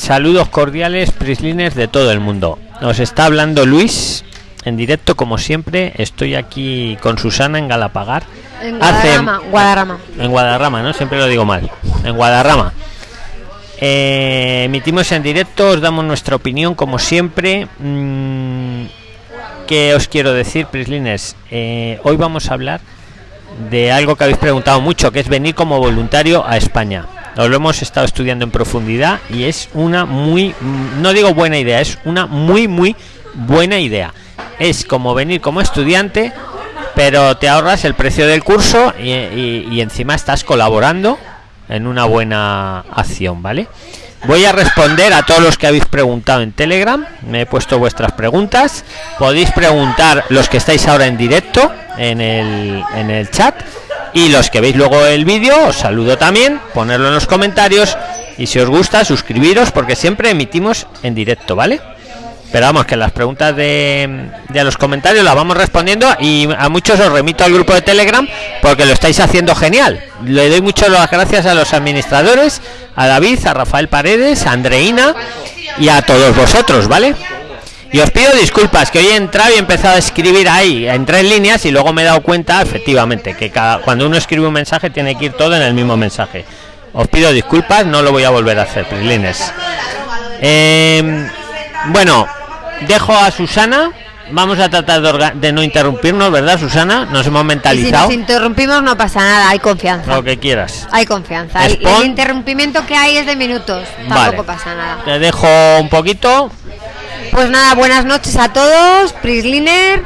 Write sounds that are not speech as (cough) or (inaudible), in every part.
Saludos cordiales, Prislines de todo el mundo. Nos está hablando Luis en directo, como siempre. Estoy aquí con Susana en Galapagar. En Guadarrama, Guadarrama. En Guadarrama, ¿no? Siempre lo digo mal. En Guadarrama. Eh, emitimos en directo, os damos nuestra opinión, como siempre. Mm, ¿Qué os quiero decir, Prislines? Eh, hoy vamos a hablar de algo que habéis preguntado mucho, que es venir como voluntario a España. Lo hemos estado estudiando en profundidad y es una muy, no digo buena idea, es una muy, muy buena idea. Es como venir como estudiante, pero te ahorras el precio del curso y, y encima estás colaborando en una buena acción, ¿vale? Voy a responder a todos los que habéis preguntado en Telegram. Me he puesto vuestras preguntas. Podéis preguntar los que estáis ahora en directo en el, en el chat. Y los que veis luego el vídeo, os saludo también. Ponerlo en los comentarios. Y si os gusta, suscribiros porque siempre emitimos en directo, ¿vale? pero vamos que las preguntas de, de los comentarios las vamos respondiendo y a muchos os remito al grupo de telegram porque lo estáis haciendo genial le doy muchas las gracias a los administradores a david a rafael paredes a andreina y a todos vosotros vale y os pido disculpas que hoy he entrado y he empezado a escribir ahí en tres líneas y luego me he dado cuenta efectivamente que cada cuando uno escribe un mensaje tiene que ir todo en el mismo mensaje os pido disculpas no lo voy a volver a hacer prilines eh, bueno dejo a Susana. Vamos a tratar de, no interrumpirnos, ¿verdad, Susana? Nos hemos mentalizado. si nos interrumpimos no pasa nada, hay confianza. Lo que quieras. Hay confianza. El, interrumpimiento que hay es de minutos, tampoco pasa nada. Te dejo un poquito. Pues nada, buenas noches a todos, Prisliner.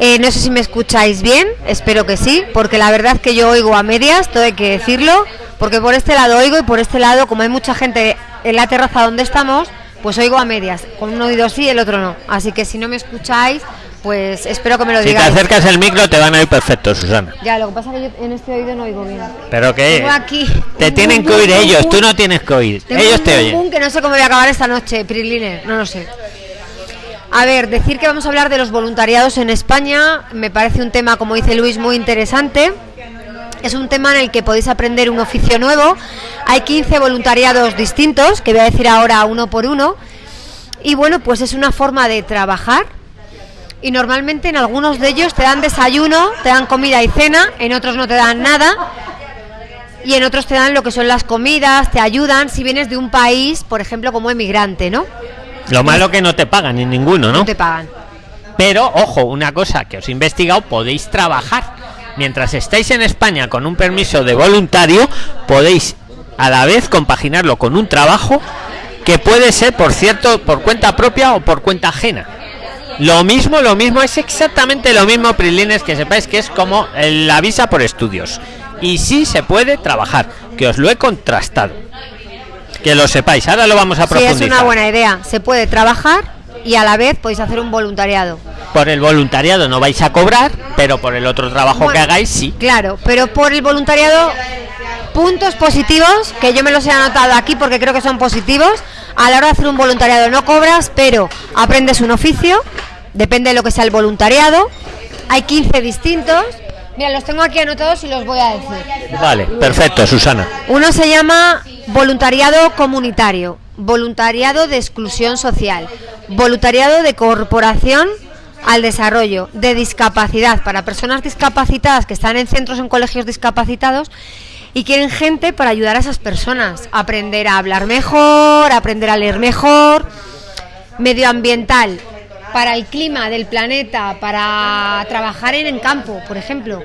Eh, no sé si me escucháis bien, espero que sí, porque la verdad que yo oigo a medias, todo hay que decirlo, porque por este lado oigo y por este lado, como hay mucha gente en la terraza donde estamos, pues oigo a medias, con un oído sí y el otro no. Así que si no me escucháis, pues espero que me lo digáis. Si te acercas el micro te van a oír perfecto, Susana. Ya, lo que pasa es que yo en este oído no oigo bien. Pero que aquí te tienen que oír ellos, tú no tienes que oír. ellos te oyen. que no sé cómo voy a acabar esta noche, Priline, no lo sé. A ver, decir que vamos a hablar de los voluntariados en España me parece un tema, como dice Luis, muy interesante. Es un tema en el que podéis aprender un oficio nuevo. Hay 15 voluntariados distintos, que voy a decir ahora uno por uno. Y bueno, pues es una forma de trabajar. Y normalmente en algunos de ellos te dan desayuno, te dan comida y cena, en otros no te dan nada. Y en otros te dan lo que son las comidas, te ayudan si vienes de un país, por ejemplo, como emigrante, ¿no? Lo malo que no te pagan en ninguno, ¿no? No te pagan. Pero, ojo, una cosa que os he investigado, podéis trabajar mientras estáis en España con un permiso de voluntario, podéis a la vez compaginarlo con un trabajo que puede ser, por cierto, por cuenta propia o por cuenta ajena. Lo mismo, lo mismo, es exactamente lo mismo, Prilines, que sepáis que es como la visa por estudios. Y sí se puede trabajar, que os lo he contrastado. Que lo sepáis, ahora lo vamos a profundizar. Sí, es una buena idea. Se puede trabajar y a la vez podéis hacer un voluntariado. Por el voluntariado no vais a cobrar, pero por el otro trabajo que hagáis sí. Claro, pero por el voluntariado puntos positivos que yo me los he anotado aquí porque creo que son positivos. A la hora de hacer un voluntariado no cobras, pero aprendes un oficio, depende de lo que sea el voluntariado. Hay 15 distintos. Mira, los tengo aquí anotados y los voy a decir. Vale, perfecto, Susana. Uno se llama voluntariado comunitario voluntariado de exclusión social, voluntariado de corporación al desarrollo, de discapacidad para personas discapacitadas que están en centros en colegios discapacitados y quieren gente para ayudar a esas personas, aprender a hablar mejor, aprender a leer mejor, medioambiental, para el clima del planeta, para trabajar en el campo, por ejemplo,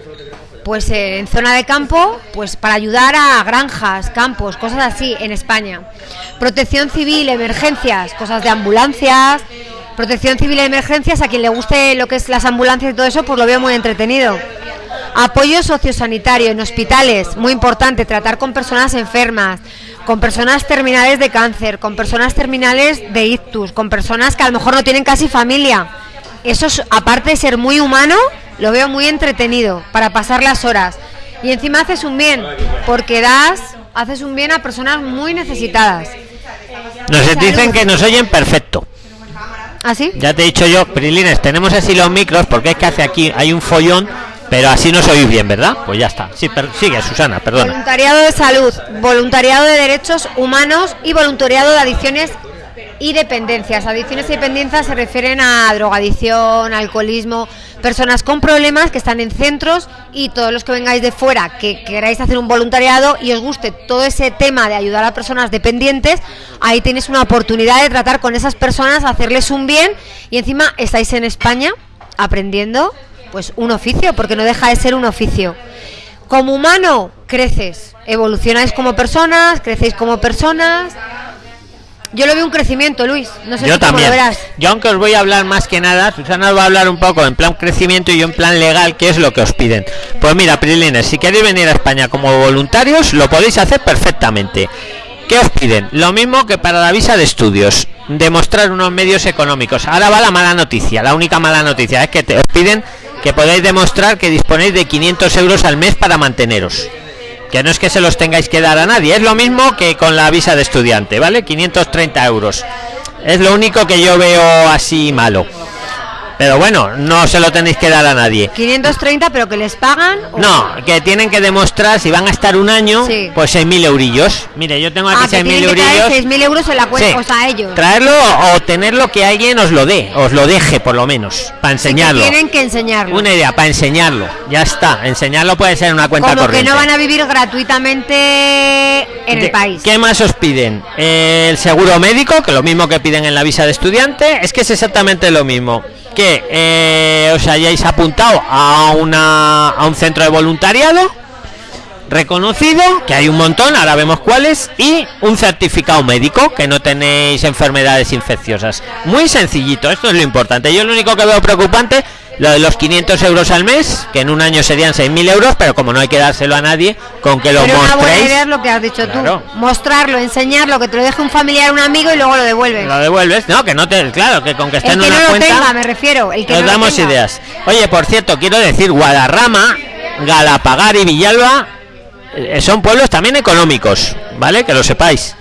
pues eh, en zona de campo, pues para ayudar a granjas, campos, cosas así en España. Protección civil, emergencias, cosas de ambulancias, protección civil emergencias, a quien le guste lo que es las ambulancias y todo eso, pues lo veo muy entretenido. Apoyo sociosanitario en hospitales, muy importante, tratar con personas enfermas, con personas terminales de cáncer, con personas terminales de ictus, con personas que a lo mejor no tienen casi familia. Eso, aparte de ser muy humano, lo veo muy entretenido para pasar las horas. Y encima haces un bien, porque das, haces un bien a personas muy necesitadas. Nos dicen que nos oyen perfecto. ¿Ah, sí? Ya te he dicho yo, Prilines, tenemos así los micros porque es que hace aquí, hay un follón Pero así no sois bien, ¿verdad? Pues ya está. Sí, per- sigue, Susana, perdona. Voluntariado de salud, voluntariado de derechos humanos y voluntariado de adicciones y dependencias. Adicciones y dependencias se refieren a drogadicción, alcoholismo, personas con problemas que están en centros y todos los que vengáis de fuera que queráis hacer un voluntariado y os guste todo ese tema de ayudar a personas dependientes, ahí tenéis una oportunidad de tratar con esas personas, hacerles un bien y encima estáis en España aprendiendo pues un oficio, porque no deja de ser un oficio. Como humano, creces, evolucionáis como personas, crecéis como personas. Yo lo veo un crecimiento, Luis. No sé Yo si también. lo verás. Yo aunque os voy a hablar más que nada, Susana os va a hablar un poco en plan crecimiento y yo en plan legal, qué es lo que os piden. Pues mira, Prilines, si queréis venir a España como voluntarios, lo podéis hacer perfectamente. ¿Qué os piden? Lo mismo que para la visa de estudios, demostrar unos medios económicos. Ahora va la mala noticia, la única mala noticia es que te, os piden que podáis demostrar que disponéis de 500 euros al mes para manteneros. Que no es que se los tengáis que dar a nadie, es lo mismo que con la visa de estudiante, ¿vale? 530 euros. Es lo único que yo veo así malo. Pero bueno, no se lo tenéis que dar a nadie. 530, pero que les pagan. o- No, que tienen que demostrar si van a estar un año, Sí. pues 6.000 eurillos. Mire, yo tengo aquí Ah, que 6.000 tienen que traer eurillos. 6.000 euros en la cuenta, Sí. o sea, ellos. Traerlo o tenerlo que alguien os lo dé, os lo deje por lo menos, para Sí que enseñarlo. tienen que enseñarlo. Una idea, para enseñarlo. Ya está, enseñarlo puede ser en una cuenta Como que corriente. no van a vivir gratuitamente en el ¿Qué- país. ¿Qué más os piden? El seguro médico, que lo mismo que piden en la visa de estudiante, es que es exactamente lo mismo. Que eh, os hayáis apuntado a, una, a un centro de voluntariado reconocido, que hay un montón, ahora vemos cuáles, y un certificado médico, que no tenéis enfermedades infecciosas. Muy sencillito, esto es lo importante. Yo lo único que veo preocupante, lo de los 500 euros al mes, que en un año serían 6.000 euros, pero como no hay que dárselo a nadie, con que lo Pero una buena mostréis... idea es lo que has dicho Claro. tú. Mostrarlo, enseñarlo, que te lo deje un familiar, un amigo y luego lo devuelves. lo devuelves no que no te claro que con que esté El en que una no lo cuenta tenga, me refiero. El que nos no damos tenga. ideas oye por cierto quiero decir Guadarrama Galapagar y Villalba eh, son pueblos también económicos vale que lo sepáis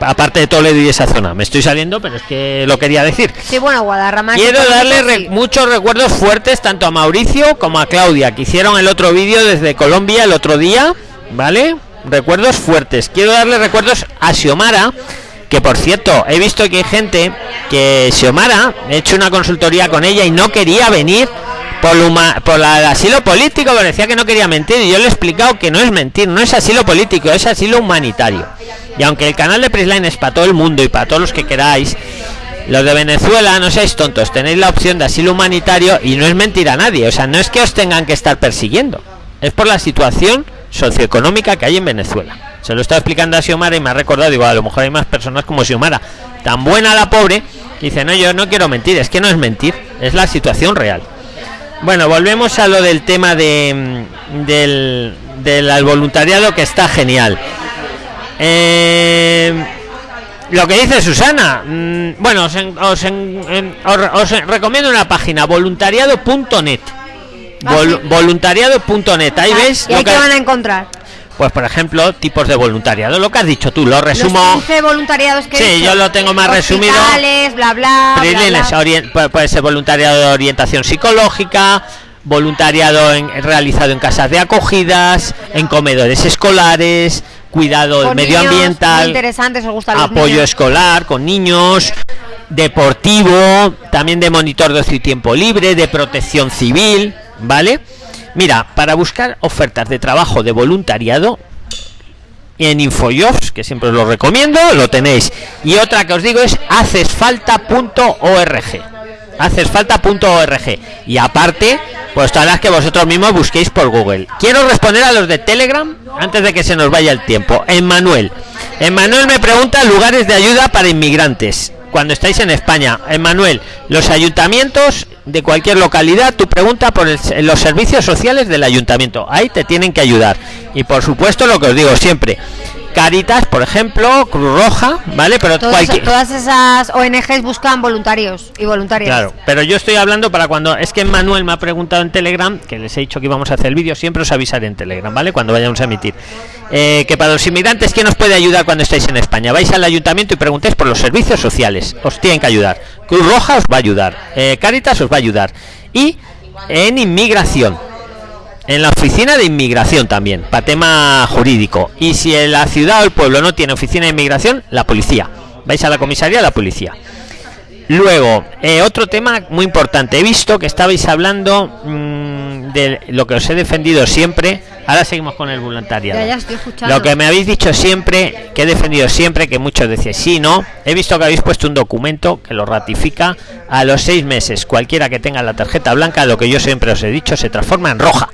aparte de Toledo y esa zona me estoy saliendo pero es que lo quería decir Sí, bueno, Guadarrama. Quiero darle re- sí. muchos recuerdos fuertes tanto a Mauricio como a Claudia, que hicieron el otro vídeo desde Colombia el otro día, ¿vale? Recuerdos fuertes. Quiero darle recuerdos a Xiomara, que por cierto, he visto que hay gente que Xiomara, he hecho una consultoría con ella y no quería venir por la- el asilo político, pero decía que no quería mentir y yo le he explicado que no es mentir, no es asilo político, es asilo humanitario. Y aunque el canal de Prisline es para todo el mundo y para todos los que queráis, los de Venezuela, no seáis tontos, tenéis la opción de asilo humanitario y no es mentir a nadie, o sea, no es que os tengan que estar persiguiendo, es por la situación socioeconómica que hay en Venezuela. Se lo estaba explicando a Xiomara y me ha recordado, digo, a lo mejor hay más personas como Xiomara, tan buena la pobre, que dice, no, yo no quiero mentir, es que no es mentir, es la situación real. Bueno, volvemos a lo del tema de, mm, del, del voluntariado que está genial. Eh, lo que dice Susana, mm, bueno, os, en- os en- os- os recomiendo una página, voluntariado.net. Ah, Vol- voluntariado.net, ahí Ah, ves, ¿Y ahí que- qué van a encontrar? pues por ejemplo, tipos de voluntariado, lo que has dicho tú, lo resumo. Los 15 voluntariados que Sí, yo lo tengo más resumido. Bla, bla, bla, Prilines, puede ser voluntariado de orientación psicológica, voluntariado en- realizado en casas de acogidas, en comedores escolares, cuidado Con niños, medioambiental, interesantes, os gustan los apoyo niños. escolar con niños, deportivo, también de monitor de ocio y tiempo libre, de protección civil, ¿vale? Mira, para buscar ofertas de trabajo de voluntariado en Infojobs, que siempre os lo recomiendo, lo tenéis. Y otra que os digo es hacesfalta.org. Hacesfalta.org. Y aparte, pues todas las que vosotros mismos busquéis por Google. Quiero responder a los de Telegram antes de que se nos vaya el tiempo. Emmanuel. Emmanuel me pregunta lugares de ayuda para inmigrantes. Cuando estáis en España, Emmanuel, los ayuntamientos de cualquier localidad, tu pregunta por los servicios sociales del ayuntamiento. Ahí te tienen que ayudar. Y por supuesto, lo que os digo siempre, Caritas, por ejemplo, Cruz Roja, ¿vale? Pero Todos- cualquier... Todas esas ONGs buscan voluntarios y voluntarias. Claro, pero yo estoy hablando para cuando es que Manuel me ha preguntado en Telegram, que les he dicho que íbamos a hacer el vídeo, siempre os avisaré en Telegram, ¿vale? Cuando vayamos a emitir. Eh, que para los inmigrantes, ¿quién os puede ayudar cuando estáis en España? Vais al ayuntamiento y preguntéis por los servicios sociales, os tienen que ayudar. Cruz Roja os va a ayudar, eh, Caritas os va a ayudar. Y en inmigración. En la oficina de inmigración también, para tema jurídico. Y si en la ciudad o el pueblo no tiene oficina de inmigración, la policía. Vais a la comisaría, la policía. Luego, eh, otro tema muy importante. He visto que estabais hablando mm, de lo que os he defendido siempre. Ahora seguimos con el voluntariado. Ya, ya estoy escuchando. Lo que me habéis dicho siempre, que he defendido siempre, que muchos decían sí, no. He visto que habéis puesto un documento que lo ratifica a los seis meses. Cualquiera que tenga la tarjeta blanca, lo que yo siempre os he dicho, se transforma en roja,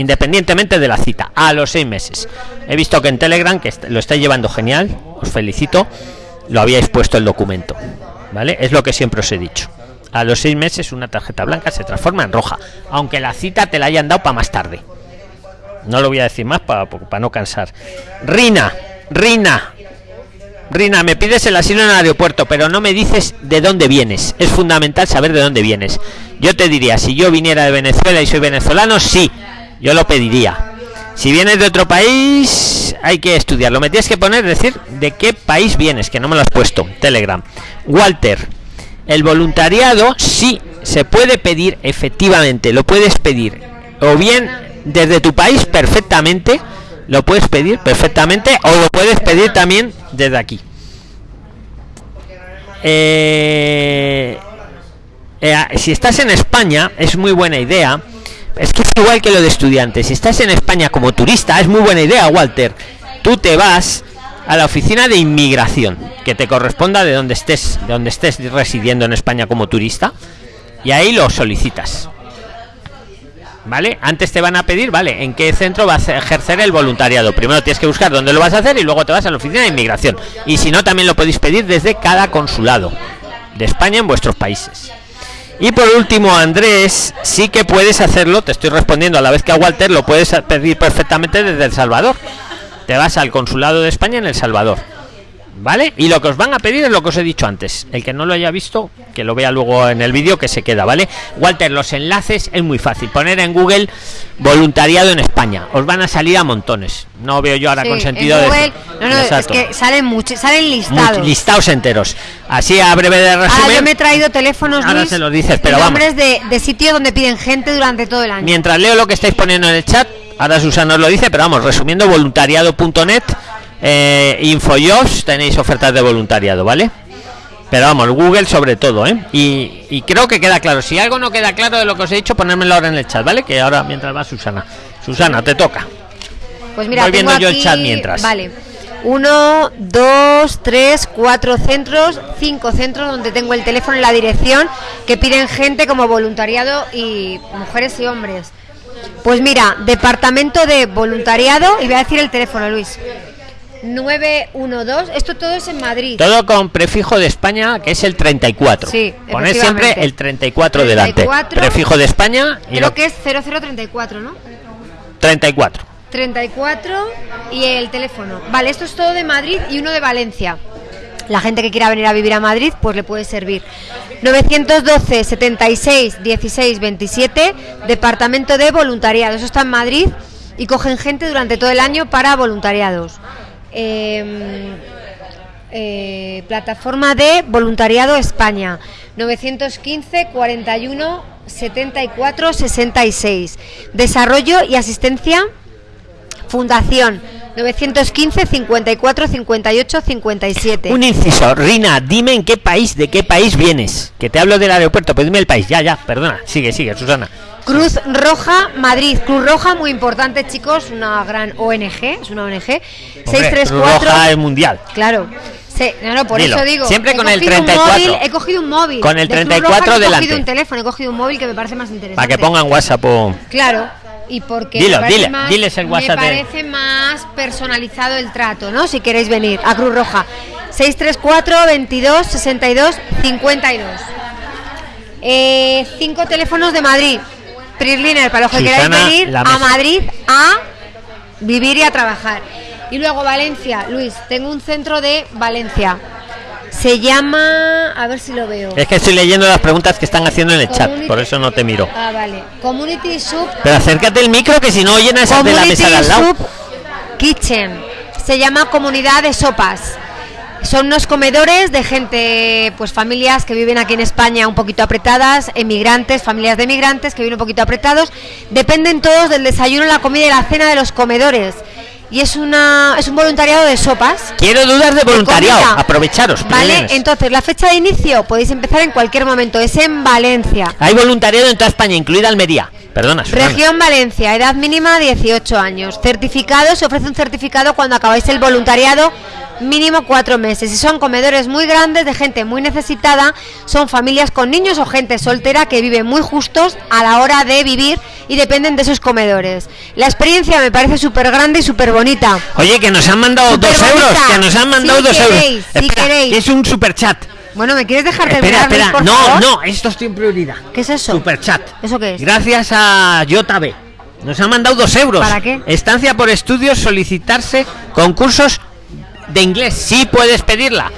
independientemente de la cita, a los seis meses. He visto que en Telegram, que lo estáis llevando genial, os felicito, lo habíais puesto el documento. ¿Vale? Es lo que siempre os he dicho. A los seis meses una tarjeta blanca se transforma en roja, aunque la cita te la hayan dado para más tarde. No lo voy a decir más para no cansar. Rina, Rina, Rina, me pides el asilo en el aeropuerto, pero no me dices de dónde vienes. Es fundamental saber de dónde vienes. Yo te diría, si yo viniera de Venezuela y soy venezolano, sí, yo lo pediría. Si vienes de otro país, hay que estudiarlo. Me tienes que poner, decir, de qué país vienes, que no me lo has puesto. Telegram. Walter, el voluntariado sí se puede pedir, efectivamente, lo puedes pedir. O bien desde tu país perfectamente, lo puedes pedir perfectamente, o lo puedes pedir también desde aquí. Eh, eh, si estás en España, es muy buena idea. Es que es igual que lo de estudiantes. Si estás en España como turista, es muy buena idea, Walter. Tú te vas a la oficina de inmigración, que te corresponda de donde estés, de donde estés residiendo en España como turista, y ahí lo solicitas. ¿Vale? Antes te van a pedir, ¿vale? ¿En qué centro vas a ejercer el voluntariado? Primero tienes que buscar dónde lo vas a hacer y luego te vas a la oficina de inmigración. Y si no, también lo podéis pedir desde cada consulado de España en vuestros países. Y por último, Andrés, sí que puedes hacerlo, te estoy respondiendo a la vez que a Walter, lo puedes pedir perfectamente desde El Salvador. Te vas al consulado de España en El Salvador. ¿Vale? Y lo que os van a pedir es lo que os he dicho antes. El que no lo haya visto, que lo vea luego en el vídeo que se queda, ¿vale? Walter, los enlaces es muy fácil. Poner en Google voluntariado en España. Os van a salir a montones. No veo yo ahora Sí, con en sentido de... Google- no, no, es que salen muchos, salen Much- listados. listados enteros. Así a breve de resumen. yo me he traído teléfonos, Ahora Luis, se los dices, pero vamos. nombres de, de sitios donde piden gente durante todo el año. Mientras leo lo que estáis poniendo en el chat, ahora Susana os lo dice, pero vamos, resumiendo, voluntariado.net, eh, Infojobs, tenéis ofertas de voluntariado, ¿vale? Pero vamos, Google sobre todo, ¿eh? Y, y creo que queda claro. Si algo no queda claro de lo que os he dicho, ponérmelo ahora en el chat, ¿vale? Que ahora mientras va Susana. Susana, te toca. Pues mira, Voy viendo yo el chat mientras. Vale. Uno, dos, tres, cuatro centros, cinco centros donde tengo el teléfono y la dirección que piden gente como voluntariado y mujeres y hombres. Pues mira, departamento de voluntariado y voy a decir el teléfono, Luis. 912, esto todo es en Madrid. Todo con prefijo de España, que es el 34. Sí, Poned siempre el 34, delante. 34. Prefijo de España y Creo lo que es 0034, ¿no? 34. 34 y el teléfono. Vale, esto es todo de Madrid y uno de Valencia. La gente que quiera venir a vivir a Madrid, pues le puede servir. 912 76 16 27, Departamento de Voluntariado. Eso está en Madrid y cogen gente durante todo el año para voluntariados. Eh, eh, plataforma de Voluntariado España 915 41 74 66 Desarrollo y asistencia Fundación 915 54 58 57 Un inciso, Rina, dime en qué país, de qué país vienes. Que te hablo del aeropuerto, pero dime el país. Ya, ya, perdona. Sigue, sigue, Susana. Cruz Roja Madrid Cruz Roja muy importante chicos una gran ONG es una ONG Hombre, 634 Roja es mundial. Claro. Sí, no, no, por Dilo. eso digo. Siempre con el cogido un 34. móvil, he cogido un móvil. Con el De Cruz 34 Roja no He delante. cogido un teléfono, he cogido un móvil que me parece más interesante. Para que pongan WhatsApp o... Claro. Y porque Dilo, me parece dile, más- diles el WhatsApp Me de- parece más personalizado el trato, ¿no? Si queréis venir a Cruz Roja. 634 22 62 52. Eh, cinco teléfonos de Madrid. Prisliner, para los que Susana, queráis venir a. Madrid a vivir y a trabajar. Y luego Valencia, Luis, tengo un centro de Valencia. Se llama, a ver si lo veo. Es que estoy leyendo las preguntas que están haciendo en el chat, por eso no te miro. Ah, vale. Community Sub Pero acércate el micro que si no oyen a esa de la mesa de al lado. Kitchen. Se llama Comunidad de Sopas. Son unos comedores de gente, pues familias que viven aquí en España un poquito apretadas, emigrantes, familias de emigrantes que viven un poquito apretados. Dependen todos del desayuno, la comida y la cena de los comedores. Y es una es un voluntariado de sopas. Quiero dudas de voluntariado. Aprovecharos. Vale, entonces la fecha de inicio podéis empezar en cualquier momento. Es en Valencia. Hay voluntariado en toda España, incluida Almería. Perdona, Susana. Región Valencia, edad mínima 18 años. Certificado, se ofrece un certificado cuando acabáis el voluntariado, mínimo cuatro meses. Y son comedores muy grandes de gente muy necesitada, son familias con niños o gente soltera que viven muy justos a la hora de vivir y dependen de esos comedores. La experiencia me parece súper grande y súper bonita. Oye, que nos han mandado dos euros. Que nos han mandado Si dos queréis, euros. si queréis. que es un super chat. Bueno, ¿me quieres dejar Espera, Luis, espera. No, favor? no, esto estoy en prioridad. ¿Qué es eso? Super chat. ¿Eso qué es? Gracias a JB. Nos han mandado dos euros. ¿Para qué? Estancia por estudios, solicitarse concursos de inglés. Sí puedes pedirla.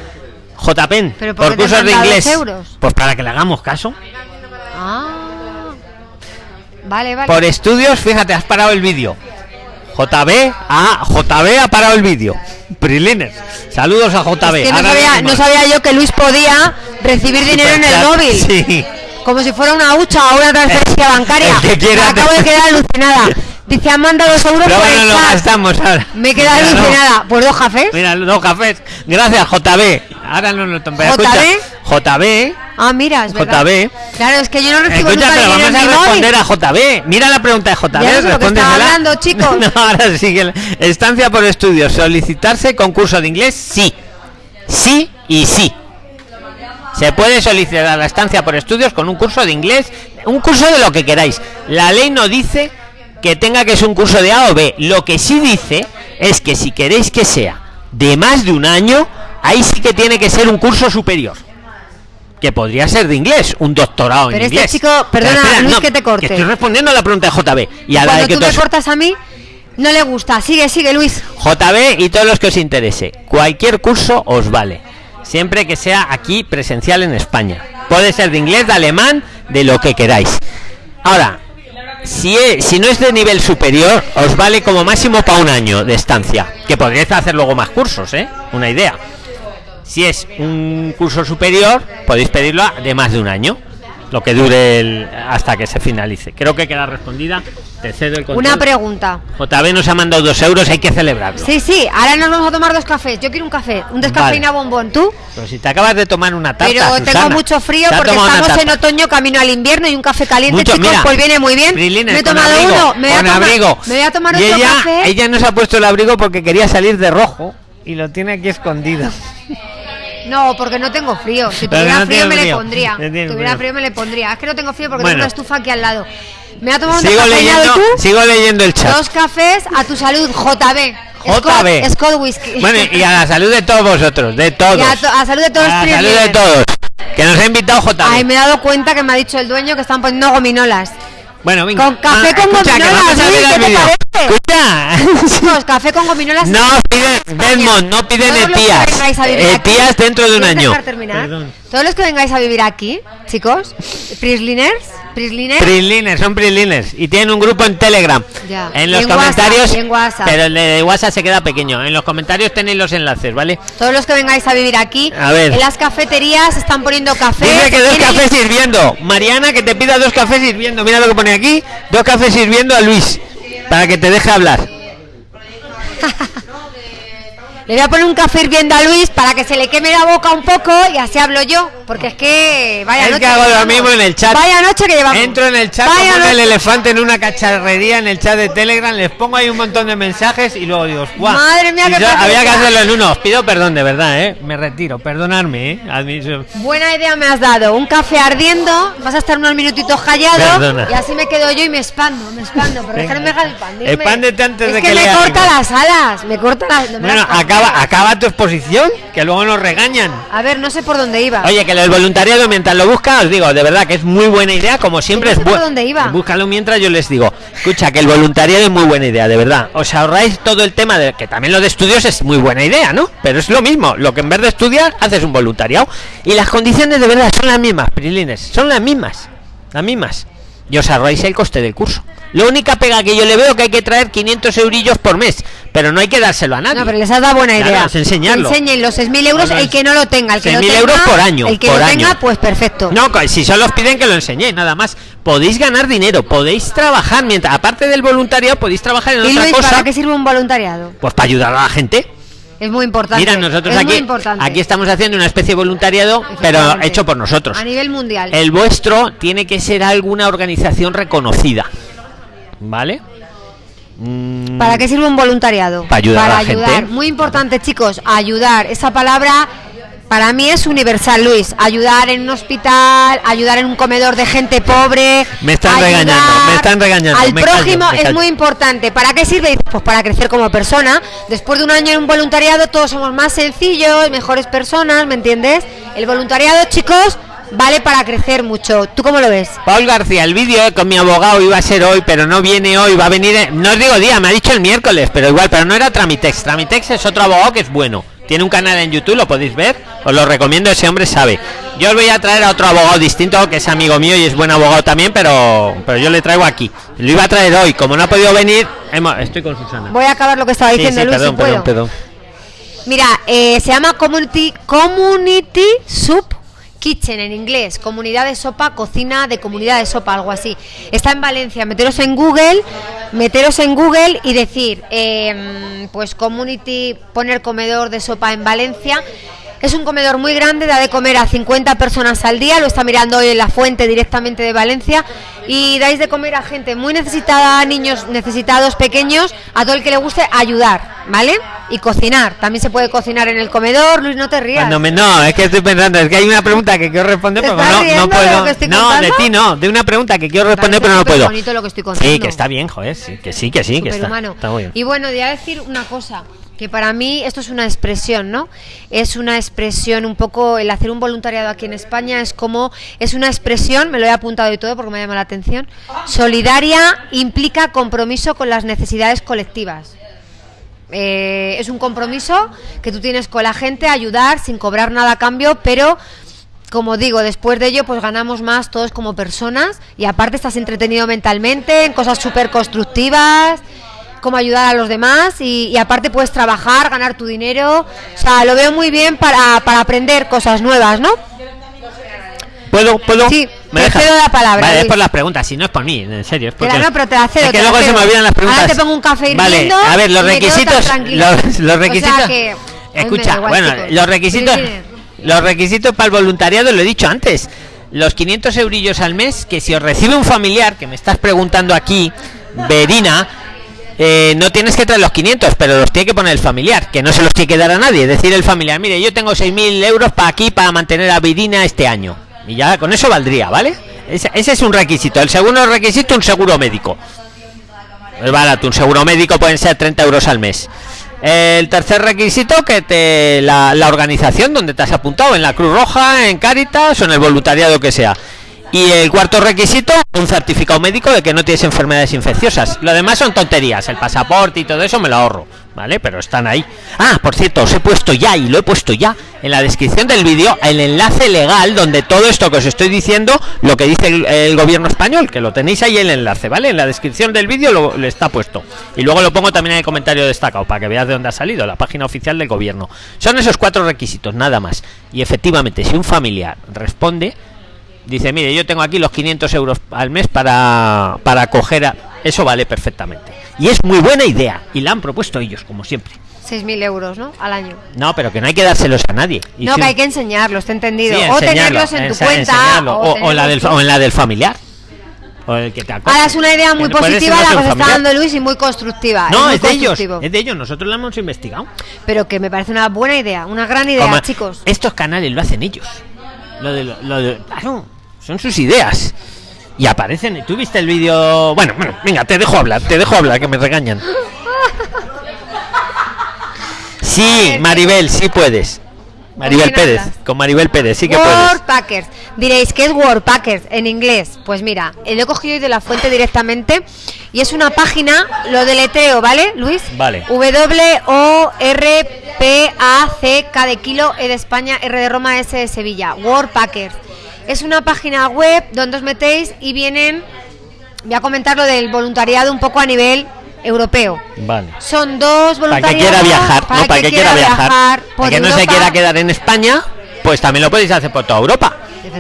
JPEN, ¿Pero por por qué te han cursos de inglés. euros? Pues para que le hagamos caso. Ah. Vale, vale. Por estudios, fíjate, has parado el vídeo. JB, ah, JB ha parado el vídeo. Prilines. Saludos a JB. Es que no sabía, no yo que Luis podía recibir dinero en el móvil. Sí. Como si fuera una hucha o una transferencia bancaria. el que quiera Me acabo de quedar alucinada. Dice, han mandado dos euros Pero por bueno, el lo chat. gastamos ahora. Me he quedado Mira, no. alucinada. Pues dos cafés. Mira, dos cafés. Gracias, JB. Ahora no lo pero ¿JB? escucha, JB. Ah, mira, es verdad. JB. Claro, es que yo no recibo Escucha, nunca pero vamos en a mi móvil. responder a JB. Mira la pregunta de JB. Ya no sé lo que respóndesela. estaba hablando, chicos. (laughs) No, ahora sigue. Estancia por estudios. Solicitarse concurso de inglés. Sí. Sí y sí. Se puede solicitar la estancia por estudios con un curso de inglés, un curso de lo que queráis. La ley no dice que tenga que ser un curso de A o B. Lo que sí dice es que si queréis que sea de más de un año, ahí sí que tiene que ser un curso superior. Que podría ser de inglés, un doctorado Pero en este inglés. chico- perdona, Luis, que te corte. estoy respondiendo a la pregunta de JB. Y a la de que tú me cortas a mí, no le gusta. Sigue, sigue, Luis. JB y todos los que os interese. Cualquier curso os vale. Siempre que sea aquí presencial en España. Puede ser de inglés, de alemán, de lo que queráis. Ahora, si, es- si no es de nivel superior, os vale como máximo para un año de estancia. Que podríais hacer luego más cursos, ¿eh? Una idea. Si es un curso superior, podéis pedirlo de más de un año. Lo que dure el- hasta que se finalice. Creo que queda respondida. Te cedo el control. Una pregunta. JB nos ha mandado dos euros, hay que celebrarlo. Sí, sí, ahora nos vamos a tomar dos cafés. Yo quiero un café, un descafeína bombón. ¿Tú? Pero si te acabas de tomar una tarta, Pero tengo Susana. mucho frío Te porque estamos en otoño, camino al invierno y un café caliente, Mucho, chicos, mira, pues viene muy bien. Brilines, me he tomado abrigo, uno, me voy, a tomar, abrigo. me voy a tomar y otro ella, café. ella no se ha puesto el abrigo porque quería salir de rojo y lo tiene aquí escondido. (laughs) No, porque no tengo frío. Si tuviera no frío me le pondría. No Si tuviera frío. me le pondría. Es que no tengo frío porque Bueno. tengo una estufa aquí al lado. Me voy a tomar un leyendo, tú. sigo leyendo el chat. Dos cafés a tu salud, JB. Scott, JB. Scott Whisky. Bueno, y a la salud de todos vosotros, de todos. Y a, to- a salud de todos A la salud de todos. Que nos ha invitado JB. Ay, me he dado cuenta que me ha dicho el dueño que están poniendo gominolas. Bueno, venga. Con café Ah, con escucha, gominolas, ver ¿qué te parece? Escucha. Café con gominolas. No piden Desmond, no piden etías. Etías dentro de un ¿Quieres año. Perdón. Todos los que vengáis a vivir aquí, chicos, Prisliners, Prisliners, Prislines, son Prislines. Y tienen un grupo en Telegram. Ya. En los en comentarios. WhatsApp, en WhatsApp. Pero el de WhatsApp se queda pequeño. En los comentarios tenéis los enlaces, ¿vale? todos los que vengáis a vivir aquí, A ver. en las cafeterías están poniendo café. Dice que dos cafés sirviendo. Mariana, que te pida dos cafés sirviendo. Mira lo que pone aquí. Dos cafés sirviendo a Luis. Para que te deje hablar. (laughs) Le voy a poner un café hirviendo a Luis para que se le queme la boca un poco y así hablo yo. Porque es que vaya Es noche que hago lo mismo en el chat. Vaya noche que llevamos. Entro en el chat Vaya como el elefante en una cacharrería en el chat de Telegram, les pongo ahí un montón de mensajes y luego digo, ¡guau! Madre mía, yo- había que hacerlo en uno. Os pido perdón, de verdad, ¿eh? Me retiro, perdonadme, ¿eh? Admi- Buena idea me has dado. Un café ardiendo, vas a estar unos minutitos callado Perdona. y así me quedo yo y me expando, me expando. Pero Venga. déjame dejar el pan. dime. Expándete antes es de que, que me lea corta las alas, me corta las. no me Bueno, las. Acaba, acaba tu exposición, que luego nos regañan. A ver, no sé por dónde iba. Oye, que el voluntariado mientras lo busca, os digo, de verdad que es muy buena idea, como siempre no sé es por bueno. dónde iba. Búscalo mientras yo les digo. Escucha, que el voluntariado es muy buena idea, de verdad. Os ahorráis todo el tema de que también lo de estudios es muy buena idea, ¿no? Pero es lo mismo, lo que en vez de estudiar haces un voluntariado. Y las condiciones de verdad son las mismas, Prilines, son las mismas. Las mismas. Y os ahorráis el coste del curso. La única pega que yo le veo que hay que traer 500 eurillos por mes pero no hay que dárselo a nadie. No, pero les has dado buena Claro, idea. es enseñarlo. Enseñen los 6.000 euros Claro, el que no lo tenga. El que lo 6.000 tenga, euros por año, El que por lo año. tenga, pues perfecto. No, si solo os piden que lo enseñéis, nada más. Podéis ganar dinero, podéis trabajar, mientras aparte del voluntariado, podéis trabajar en ¿Y otra Luis, cosa. para qué sirve un voluntariado? Pues para ayudar a la gente. Es muy importante. Mira, nosotros es aquí, aquí estamos haciendo una especie de voluntariado, pero hecho por nosotros. A nivel mundial. El vuestro tiene que ser alguna organización reconocida. ¿Vale? Mm, ¿Para qué sirve un voluntariado? Para ayudar Para a la gente. Muy importante, chicos, ayudar. Esa palabra para mí es universal, Luis. Ayudar en un hospital, ayudar en un comedor de gente pobre. Me están regañando, me están regañando, Al me prójimo es muy importante. ¿Para qué sirve? Pues para crecer como persona. Después de un año en un voluntariado, todos somos más sencillos, mejores personas, ¿me entiendes? El voluntariado, chicos, vale para crecer mucho. ¿Tú cómo lo ves? Paul García, el vídeo con mi abogado iba a ser hoy, pero no viene hoy, va a venir. en- No os digo día, me ha dicho el miércoles, pero igual, pero no era Tramitex. Tramitex es otro abogado que es bueno. Tiene un canal en YouTube, lo podéis ver. Os lo recomiendo, ese hombre sabe. Yo os voy a traer a otro abogado distinto, que es amigo mío y es buen abogado también, pero, pero yo le traigo aquí. Lo iba a traer hoy, como no ha podido venir, hemos- estoy con Susana. Voy a acabar lo que estaba Sí, diciendo, sí, Luis, perdón, si puedo. perdón. Mira, eh, se llama Community, Community Soup Kitchen en inglés, comunidad de sopa, cocina de comunidad de sopa, algo así. Está en Valencia, meteros en Google, meteros en Google y decir, eh, pues Community, poner comedor de sopa en Valencia. Es un comedor muy grande, da de comer a 50 personas al día, lo está mirando hoy en la fuente directamente de Valencia y dais de comer a gente muy necesitada, niños necesitados, pequeños, a todo el que le guste ayudar, ¿vale? Y cocinar, también se puede cocinar en el comedor, Luis, no te rías. Cuando me- no, es que estoy pensando, es que hay una pregunta que quiero responder, ¿Te pero no, de puedo. estoy no, de ti no, de una pregunta que quiero responder, pero no puedo. superbonito lo que estoy Sí, que está bien, joder, sí, que sí, que sí, que está, está muy bien. Y bueno, voy a decir una cosa, que para mí esto es una expresión, ¿no? Es una expresión un poco, el hacer un voluntariado aquí en España es como, es una expresión, me lo he apuntado y todo porque me llama la atención, solidaria implica compromiso con las necesidades colectivas. Eh, es un compromiso que tú tienes con la gente, ayudar sin cobrar nada a cambio, pero como digo, después de ello, pues ganamos más todos como personas y aparte estás entretenido mentalmente en cosas súper constructivas, como ayudar a los demás y, y aparte puedes trabajar, ganar tu dinero. O sea, lo veo muy bien para, para aprender cosas nuevas, ¿no? ¿Puedo? ¿Puedo? Sí, ¿Me te cedo la palabra, Vale, es por las preguntas, si no es por mí, en serio. Es porque no, pero te la cedo, Es que luego se me olvidan las preguntas. Ahora te pongo un café Vale, hirviendo a ver, los requisitos. Los, los O sea requisitos. que, Escucha, igual, bueno, chicos. los requisitos. Los requisitos para el voluntariado lo he dicho antes. Los 500 eurillos al mes, que si os recibe un familiar, que me estás preguntando aquí, Verina, eh, no tienes que traer los 500, pero los tiene que poner el familiar, que no se los tiene que dar a nadie. Decir, el familiar, mire, yo tengo 6.000 euros para aquí para mantener a Verina este año. Y ya con eso valdría, ¿vale? Ese, ese es un requisito. El segundo requisito, un seguro médico. Es barato, un seguro médico pueden ser 30 euros al mes. El tercer requisito, que te la, la organización donde te has apuntado, en la Cruz Roja, en Cáritas o en el voluntariado que sea. Y el cuarto requisito, un certificado médico de que no tienes enfermedades infecciosas. Lo demás son tonterías, el pasaporte y todo eso me lo ahorro, ¿vale? Pero están ahí. Ah, por cierto, os he puesto ya, y lo he puesto ya, en la descripción del vídeo, el enlace legal donde todo esto que os estoy diciendo, lo que dice el, gobierno español, que lo tenéis ahí el enlace, ¿vale? En la descripción del vídeo lo, le está puesto. Y luego lo pongo también en el comentario destacado, para que veas de dónde ha salido, la página oficial del gobierno. Son esos cuatro requisitos, nada más. Y efectivamente, si un familiar responde, dice, mire, yo tengo aquí los 500 euros al mes para, para coger a... Eso vale perfectamente. Y es muy buena idea. Y la han propuesto ellos, como siempre. 6.000 euros, ¿no? Al año. No, pero que no hay que dárselos a nadie. Y no, si- que hay que enseñarlos, te he entendido. Sí, o tenerlos en tu cuenta. O, o, o la del, tenerlos o en la del familiar. O el que te. Ahora es una idea muy positiva la que está dando Luis y muy constructiva. No, es de ellos. Es de ellos. Nosotros lo hemos investigado. Pero que me parece una buena idea, una gran idea, Como- chicos. Estos canales lo hacen ellos. Lo de, lo, de- claro, son sus ideas. Y aparecen. ¿Tú viste el vídeo? Bueno, bueno, venga, te dejo hablar, te dejo hablar, que me regañan. Sí, Maribel, sí puedes. Maribel Pérez, con Maribel Pérez, sí que puedes. Packers. Diréis, ¿qué es Packers en inglés? Pues mira, eh, lo he cogido de la fuente directamente y es una página, lo deletreo, ¿vale, Luis? Vale. W-O-R-P-A-C-K de kilo, E de España, R de Roma, S de Sevilla. Packers. Es una página web donde os metéis y vienen, voy a comentar lo del voluntariado un poco a nivel europeo. Vale. Son dos Para voluntarios. que quiera viajar, ¿no? Para que quiera viajar. por Para que no se Europa. quiera quedar en España, pues también lo podéis hacer por toda Europa.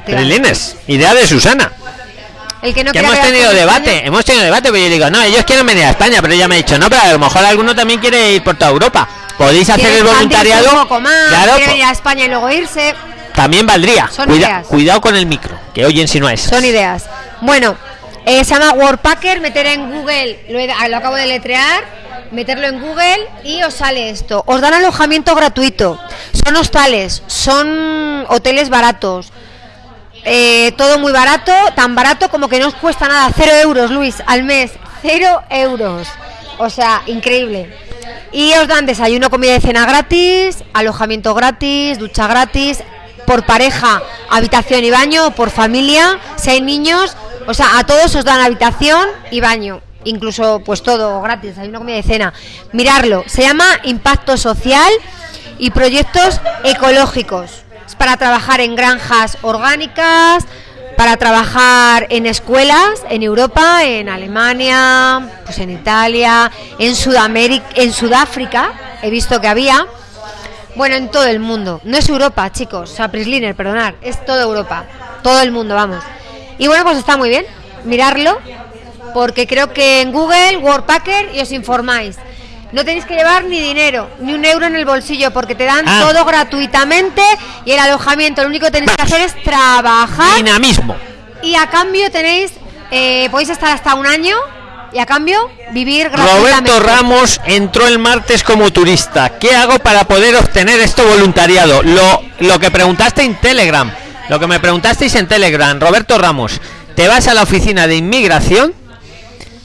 Prilines, idea de Susana. El que no que hemos tenido en debate, España- hemos tenido debate, pero yo digo, no, ellos quieren venir a España, pero ella me ha dicho, no, pero a lo mejor alguno también quiere ir por toda Europa. Podéis hacer el voluntariado. un poco más, claro, quiere po- venir a España y luego irse. también valdría. Son Cuida- ideas. cuidado con el micro, que oyen si no es. Son ideas. Bueno, eh, se llama Worldpacker, meter en Google, lo, he- lo acabo de letrear, meterlo en Google y os sale esto. Os dan alojamiento gratuito. Son hostales, son hoteles baratos. Eh, todo muy barato, tan barato como que no os cuesta nada. Cero euros, Luis, al mes. Cero euros. O sea, increíble. Y os dan desayuno, comida y cena gratis, alojamiento gratis, ducha gratis, por pareja, habitación y baño, por familia, si hay niños, o sea, a todos os dan habitación y baño, incluso pues todo gratis, desayuno, comida y cena. Mirarlo, se llama Impacto Social y Proyectos Ecológicos. Es para trabajar en granjas orgánicas, para trabajar en escuelas en Europa, en Alemania, pues en Italia, en Sudamérica, en Sudáfrica, he visto que había. Bueno, en todo el mundo. No es Europa, chicos. O sea, Prisliner, perdonad. Es toda Europa. Todo el mundo, vamos. Y bueno, pues está muy bien. Mirarlo. Porque creo que en Google, Worldpacker, y os informáis. No tenéis que llevar ni dinero, ni un euro en el bolsillo, porque te dan Ah. todo gratuitamente y el alojamiento. Lo único que tenéis que hacer es trabajar Dinamismo. y a cambio tenéis, eh, podéis estar hasta un año y a cambio vivir gratuitamente. Roberto Ramos entró el martes como turista. ¿Qué hago para poder obtener esto voluntariado? Lo, lo que preguntaste en Telegram, lo que me preguntasteis en Telegram, Roberto Ramos, te vas a la oficina de inmigración.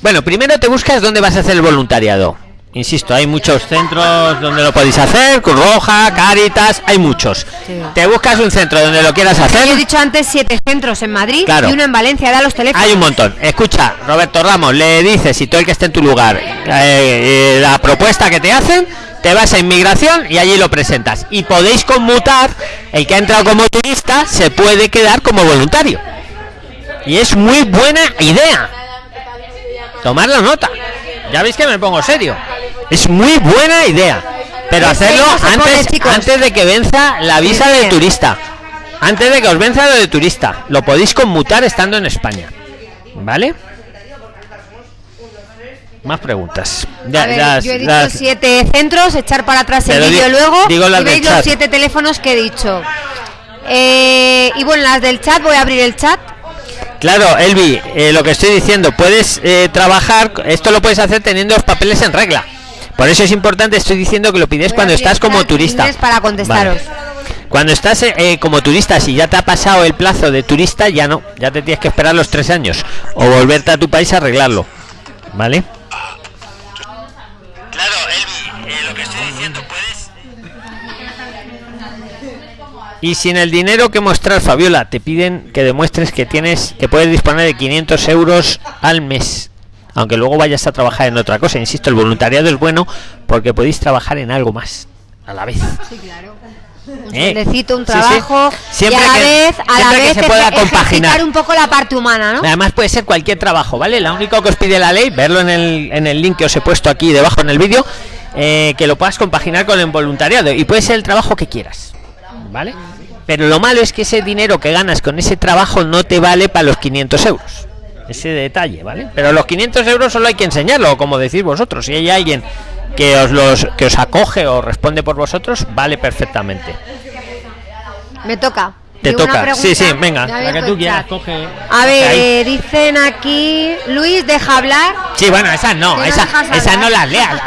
Bueno, primero te buscas dónde vas a hacer el voluntariado. Insisto, hay muchos centros donde lo podéis hacer, Cruz Roja, Cáritas, hay muchos. Sí. Te buscas un centro donde lo quieras Yo he hacer. dicho antes siete centros en Madrid Claro. y uno en Valencia, da los teléfonos. Hay un montón. Escucha, Roberto Ramos, le dices, y todo el que esté en tu lugar, eh, eh, la propuesta que te hacen, te vas a inmigración y allí lo presentas. Y podéis conmutar, el que ha entrado como turista se puede quedar como voluntario. Y es muy buena idea. Tomar la nota. Ya veis que me pongo serio. Es muy buena idea. Pero hacerlo antes, antes de que venza la visa de turista. Antes de que os venza lo de turista. Lo podéis conmutar estando en España. ¿Vale? Más preguntas. Ya- A ver, ya- yo he dicho siete centros, echar para atrás el vídeo luego digo las y veis los siete teléfonos que he dicho. Eh, y bueno, las del chat, voy a abrir el chat. Claro, Elvi, eh, lo que estoy diciendo, puedes eh, trabajar, esto lo puedes hacer teniendo los papeles en regla. Por eso es importante, estoy diciendo que lo pides Voy cuando estás como turista. para contestaros. Vale. Cuando estás eh, eh, como turista, si ya te ha pasado el plazo de turista, ya no, ya te tienes que esperar los tres años o volverte a tu país a arreglarlo. ¿Vale? Claro, Elvi, lo que estoy diciendo, puedes... Y sin el dinero que mostrar, Fabiola, te piden que demuestres que tienes, que puedes disponer de 500 euros al mes. Aunque luego vayas a trabajar en otra cosa. Insisto, el voluntariado es bueno porque podéis trabajar en algo más a la vez. Sí, claro. Un Eh, sueldecito, un sí, sí. trabajo Siempre y a la que- vez, a la siempre que vez se pueda compaginar. un poco la parte humana, ¿no? Además puede ser cualquier trabajo, ¿vale? La única que os pide la ley, verlo en el, en el link que os he puesto aquí debajo en el vídeo, eh, que lo puedas compaginar con el voluntariado y puede ser el trabajo que quieras, ¿vale? Pero lo malo es que ese dinero que ganas con ese trabajo no te vale para los 500 euros. Ese detalle, ¿vale? Pero los 500 euros solo hay que enseñarlo, como decís vosotros. Si hay alguien que os los que os acoge o responde por vosotros, vale perfectamente. Me toca. Te Digo toca. Sí, sí, venga, me la abierto que tú el quieras, chat. coge. A ver, eh, dicen aquí, Luis, deja hablar. Sí, bueno, esas no, no esas, esas hablar. no las leas,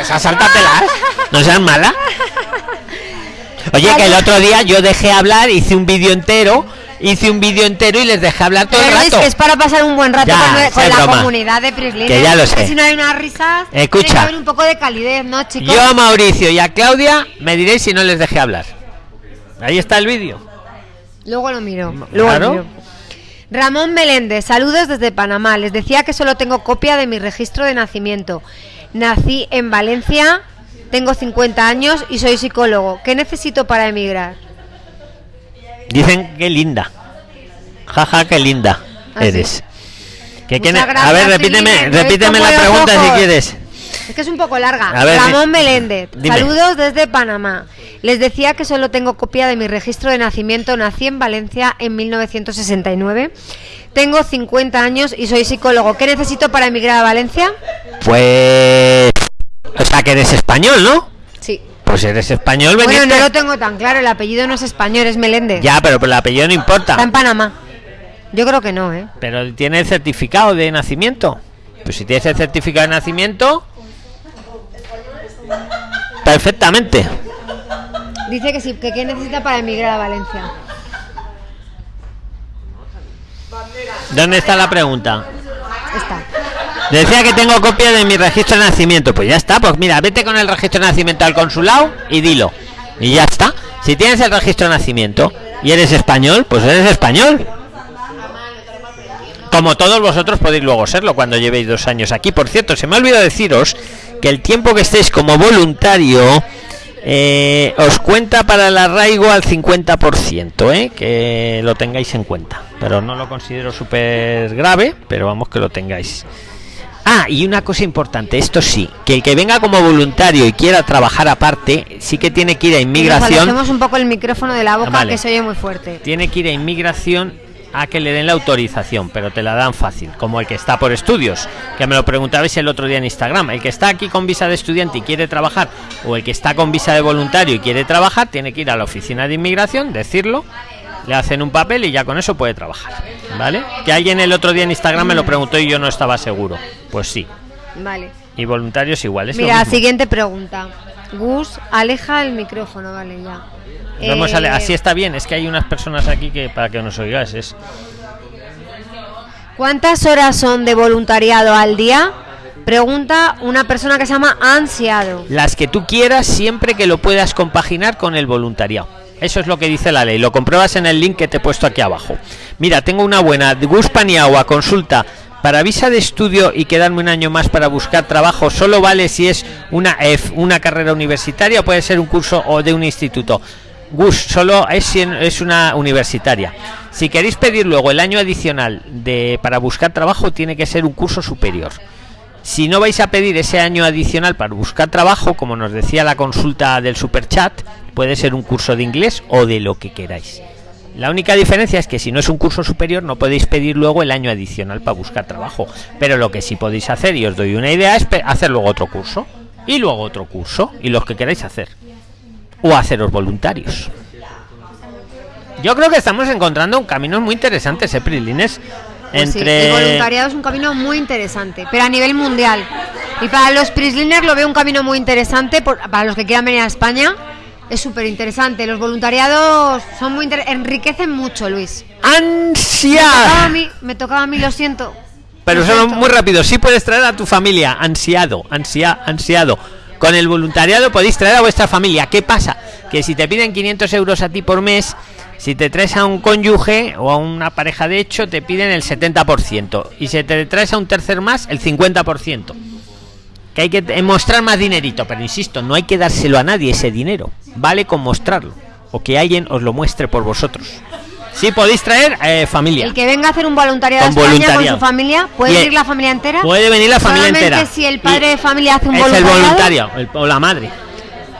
esas sáltatelas. No seas mala. (laughs) Oye, que el otro día yo dejé hablar, hice un vídeo entero, hice un vídeo entero y les dejé hablar todo Pero el rato. que es para pasar un buen rato Ya, con, la broma. comunidad de Prislin. Que ya lo sé. Si no hay unas risas, Escucha. tiene que haber un poco de calidez, ¿no, chicos? Yo a Mauricio y a Claudia me diréis si no les dejé hablar. Ahí está el vídeo. Luego lo miro. Luego Claro. lo miro. Ramón Meléndez, saludos desde Panamá. Les decía que solo tengo copia de mi registro de nacimiento. Nací en Valencia, tengo 50 años y soy psicólogo. ¿Qué necesito para emigrar? Dicen que linda. Jaja, qué linda ¿Ah, sí? eres. ¿Qué Muchas quiere- gracias, A ver, repíteme, repíteme la pregunta si ojos. quieres. Es que es un poco larga. A ver, Ramón Meléndez. dime. Saludos desde Panamá. Les decía que solo tengo copia de mi registro de nacimiento. Nací en Valencia en 1969. Tengo 50 años y soy psicólogo. ¿Qué necesito para emigrar a Valencia? Pues. O sea, que eres español, ¿no? Pues eres español, Bueno, veniste. no lo tengo tan claro. El apellido no es español, es Meléndez. Ya, pero, pero el apellido no Está importa. en Panamá. Yo creo que no, ¿eh? Pero tiene el certificado de nacimiento. Pues si tienes el certificado de nacimiento. Perfectamente. Dice que sí, que qué necesita para emigrar a Valencia. ¿Dónde está la pregunta? Está. Decía que tengo copia de mi registro de nacimiento. Pues ya está, pues mira, vete con el registro de nacimiento al consulado y dilo. Y ya está. Si tienes el registro de nacimiento y eres español, pues eres español. Como todos vosotros podéis luego serlo cuando llevéis dos años aquí. Por cierto, se me ha olvidado deciros que el tiempo que estéis como voluntario eh, os cuenta para el arraigo al 50%, ¿eh? que lo tengáis en cuenta. Pero no lo considero súper grave, pero vamos que lo tengáis. Ah, y una cosa importante, esto sí, que el que venga como voluntario y quiera trabajar aparte, sí que tiene que ir a nos inmigración, alejemos un poco el micrófono de la boca Vale. que se oye muy fuerte. tiene que ir a inmigración a que le den la autorización, pero te la dan fácil, como el que está por estudios, que me lo preguntabais el otro día en Instagram, el que está aquí con visa de estudiante y quiere trabajar, o el que está con visa de voluntario y quiere trabajar, tiene que ir a la oficina de inmigración, decirlo, le hacen un papel y ya con eso puede trabajar, ¿vale? Que alguien el otro día en Instagram me lo preguntó y yo no estaba seguro, pues sí, Vale. y voluntarios igual, es Mira, siguiente pregunta. Gus, aleja el micrófono, vale, ya. Vamos a Eh, le- así está bien, es que hay unas personas aquí que para que nos oigáis es ¿Cuántas horas son de voluntariado al día? Pregunta una persona que se llama Ansiado. las que tú quieras siempre que lo puedas compaginar con el voluntariado. Eso es lo que dice la ley. Lo compruebas en el link que te he puesto aquí abajo. Mira, tengo una buena. Gus Paniagua, consulta. Para visa de estudio y quedarme un año más para buscar trabajo, solo vale si es una EF, una carrera universitaria o puede ser un curso o de un instituto. Gus, solo es, es una universitaria. Si queréis pedir luego el año adicional de para buscar trabajo, tiene que ser un curso superior. Si no vais a pedir ese año adicional para buscar trabajo, como nos decía la consulta del superchat, puede ser un curso de inglés o de lo que queráis. La única diferencia es que si no es un curso superior no podéis pedir luego el año adicional para buscar trabajo. Pero lo que sí podéis hacer, y os doy una idea, es hacer luego otro curso. Y luego otro curso. Y los que queráis hacer. O haceros voluntarios. Yo creo que estamos encontrando un camino muy interesante, ese Sí, Entre... el voluntariado es un camino muy interesante, pero a nivel mundial. Y para los Prisliners lo veo un camino muy interesante, por- para los que quieran venir a España, es súper interesante. Los voluntariados son muy enriquecen mucho, Luis. Me tocaba a ¡Ansia! mí, me tocaba a mí, lo siento. Pero Lo solo siento. muy rápido. Sí puedes traer a tu familia. Ansiado, ansia, ansiado. Con el voluntariado podéis traer a vuestra familia. ¿Qué pasa? Que si te piden 500 euros a ti por mes, si te traes a un cónyuge o a una pareja de hecho, te piden el 70%. Y si te traes a un tercer más, el 50%. Que hay que mostrar más dinerito. Pero insisto, no hay que dárselo a nadie ese dinero. Vale con mostrarlo. O que alguien os lo muestre por vosotros. Sí podéis traer eh, familia. El que venga a hacer un voluntariado Con España voluntariado. con su familia, ¿puede venir la familia entera? Puede venir la familia Solamente entera. si el padre Y- de familia hace un es el voluntario el- o la madre.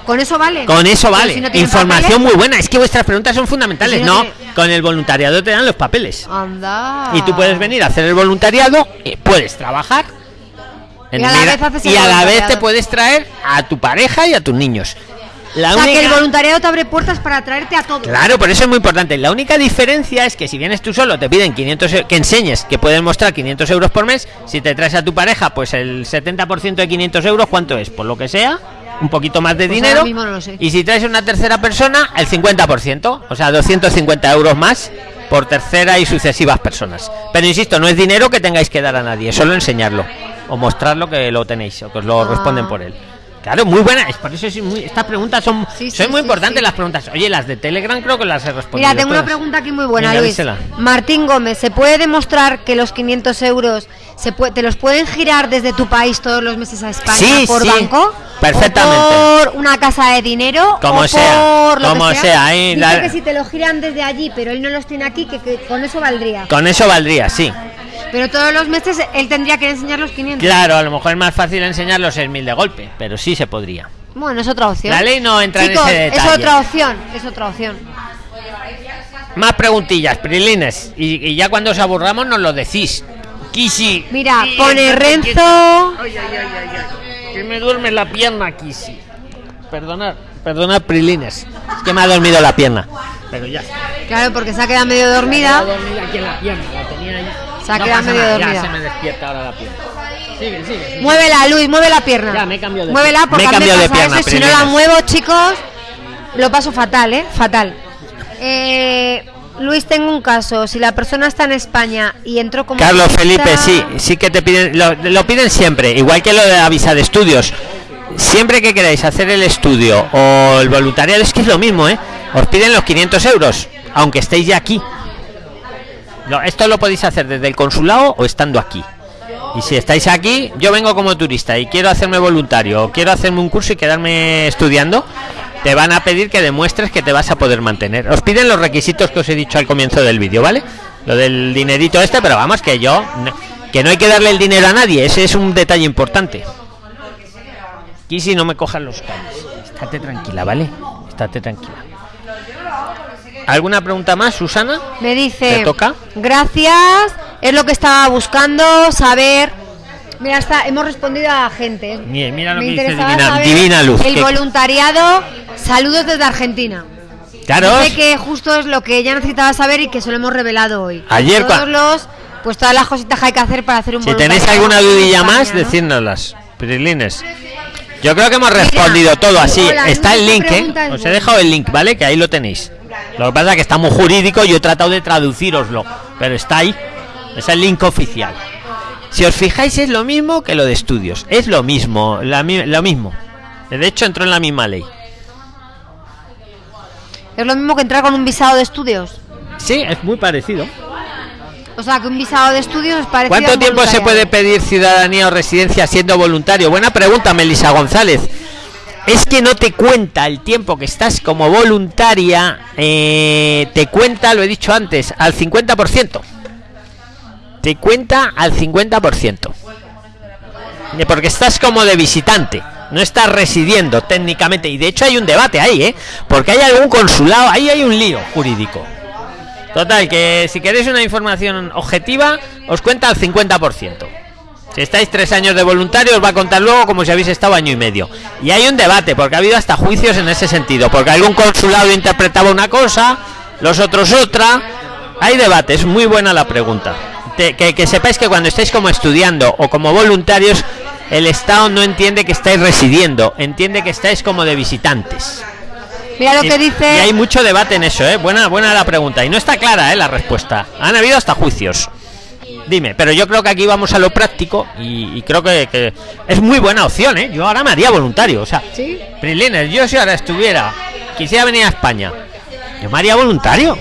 ¿Con eso vale? Con eso vale. si no tienen Información muy buena. Es que vuestras preguntas son fundamentales. Si no no, tiene- con el voluntariado te dan los papeles. Anda. Y tú puedes venir a hacer el voluntariado, y puedes trabajar. en Y a la vez haces y el a la vez voluntariado. te puedes traer a tu pareja y a tus niños. La O sea, que el única- voluntariado te abre puertas para traerte a todos. Claro, por eso es muy importante. La única diferencia es que si vienes tú solo te piden 500 eu- que enseñes que puedes mostrar 500 euros por mes. Si te traes a tu pareja, pues el 70% de 500 euros, ¿cuánto es? Por lo que sea, un poquito más de Pues dinero. ahora mismo no lo sé. Y si traes una tercera persona, el 50%, o sea, 250 euros más por tercera y sucesivas personas. Pero insisto, no es dinero que tengáis que dar a nadie, es solo enseñarlo o mostrarlo que lo tenéis o que os lo Ah. responden por él. Claro, muy buena. Es por eso es muy, estas preguntas son, Sí, son sí, muy sí, importantes las preguntas. Oye, las de Telegram creo que las he respondido. Mira, tengo una pregunta aquí muy buena, Venga, Luis. dísela. Martín Gómez, ¿se puede demostrar que los 500 euros se te los pueden girar desde tu país todos los meses a España por sí, banco? Perfectamente. ¿O por una casa de dinero? Como o sea, por lo como que sea, ahí Dice la- que si te lo giran desde allí, pero él no los tiene aquí, que, que con eso valdría. Con eso valdría, sí. Pero todos los meses él tendría que enseñar los 500. Claro, a lo mejor es más fácil enseñar los 6.000 de golpe, pero sí se podría. Bueno, es otra opción. La ley no entra Chicos, en ese es detalle. otra opción, es otra opción. Más preguntillas, Prilines. Y, y ya cuando os aburramos nos lo decís. Kisi. Mira, pone Renzo. ay, ay, ay. Que me duerme la pierna, Kisi. Perdonad, perdonad, Prilines. Es que me ha dormido la pierna. Pero ya. Claro, porque se ha quedado medio Me ha dormida. aquí en la pierna, la tenía ahí. Se ha No quedado medio nada, dormida. Ya se me despierta ahora la pierna. Sigue, sigue. sigue. Muévela, Luis, mueve la pierna. Ya, me he cambiado de Muévela pierna. porque Me he cambiado de pierna, eso si no la muevo, chicos, lo paso fatal, ¿eh? Fatal. Eh, Luis, tengo un caso. Si la persona está en España y entró como. Carlos turista- Felipe, sí, sí que te piden, lo, lo piden siempre, igual que lo de la visa de estudios. Siempre que queráis hacer el estudio o el voluntariado, es que es lo mismo, ¿eh? Os piden los 500 euros, aunque estéis ya aquí. Lo- esto lo podéis hacer desde el consulado o estando aquí. Y si estáis aquí, yo vengo como turista y quiero hacerme voluntario o quiero hacerme un curso y quedarme estudiando, te van a pedir que demuestres que te vas a poder mantener. Os piden los requisitos que os he dicho al comienzo del vídeo, ¿vale? Lo del dinerito este, pero vamos, que yo, que no hay que darle el dinero a nadie, ese es un detalle importante. Aquí si no me cojan los cables. Estate tranquila, ¿vale? Estate tranquila. ¿Alguna pregunta más, Susana? Me dice. ¿Te toca? Gracias. Es lo que estaba buscando, saber. Mira, está, hemos respondido a gente. Mira, mira lo Me que dice Divina, Divina Luz. El que- voluntariado. Saludos desde Argentina. Claro, Dice que justo es lo que ella necesitaba saber y que se lo hemos revelado hoy. Ayer Todos los, pues todas las cositas que hay que hacer para hacer un Si tenéis alguna dudilla España, más, ¿no? decírnoslas. Prilines. Yo creo que hemos respondido todo así. hola, Está el link, ¿eh? es Os he dejado el link, ¿vale? Que ahí lo tenéis. Lo que pasa es que está muy jurídico y yo he tratado de traduciroslo. Pero está ahí. Es el link oficial. Si os fijáis, es lo mismo que lo de estudios. Es lo mismo. la lo mismo. De hecho, entró en la misma ley. Es lo mismo que entrar con un visado de estudios. Sí, es muy parecido. O sea, que un visado de estudios es parecido ¿Cuánto tiempo se puede pedir ciudadanía o residencia siendo voluntario? Buena pregunta, Melisa González. Es que no te cuenta el tiempo que estás como voluntaria, eh, te cuenta, lo he dicho antes, al 50%. Te cuenta al 50%. Eh, Porque estás como de visitante, no estás residiendo técnicamente. Y de hecho hay un debate ahí, ¿eh? Porque hay algún consulado, ahí hay un lío jurídico. Total, que si queréis una información objetiva, os cuenta al 50%. Si estáis tres años de voluntario, os va a contar luego como si habéis estado año y medio. Y hay un debate, porque ha habido hasta juicios en ese sentido, porque algún consulado interpretaba una cosa, los otros otra. Hay debate, es muy buena la pregunta. Te- que, que sepáis que cuando estáis como estudiando o como voluntarios, el Estado no entiende que estáis residiendo, entiende que estáis como de visitantes. Mira lo Y- que dice. Y hay mucho debate en eso, ¿eh? Buena, buena la pregunta. Y no está clara, ¿eh? La respuesta. Han habido hasta juicios. Dime, pero yo creo que aquí vamos a lo práctico y, y creo que, que es muy buena opción, ¿eh? Yo ahora me haría voluntario, o sea, Sí. Prilines, yo si ahora estuviera, quisiera venir a España, yo me haría voluntario.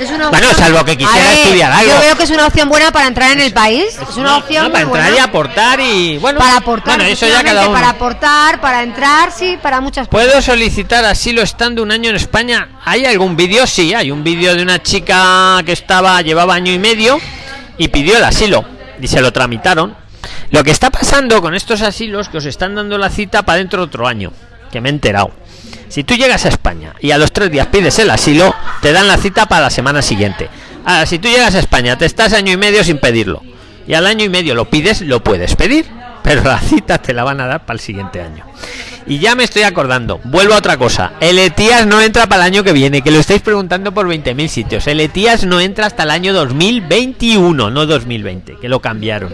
Es una Bueno, salvo que quisiera ver, estudiar algo. Yo veo que es una opción buena para entrar en el país. Es una opción no, para muy entrar y aportar y bueno, Para aportar. Bueno, eso ya cada uno. Para aportar, para entrar, sí, para muchas cosas. ¿Puedo solicitar asilo estando un año en España? ¿Hay algún vídeo? Sí, hay un vídeo de una chica que estaba, llevaba año y medio y pidió el asilo y se lo tramitaron. Lo que está pasando con estos asilos que os están dando la cita para dentro de otro año, que me he enterado. Si tú llegas a España y a los tres días pides el asilo, te dan la cita para la semana siguiente. Ahora, si tú llegas a España, te estás año y medio sin pedirlo. Y al año y medio lo pides, lo puedes pedir. (laughs) Pero la cita te la van a dar para el siguiente año. Y ya me estoy acordando, vuelvo a otra cosa. El ETIAS no entra para el año que viene, que lo estáis preguntando por 20.000 sitios. El ETIAS no entra hasta el año 2021, no 2020, que lo cambiaron.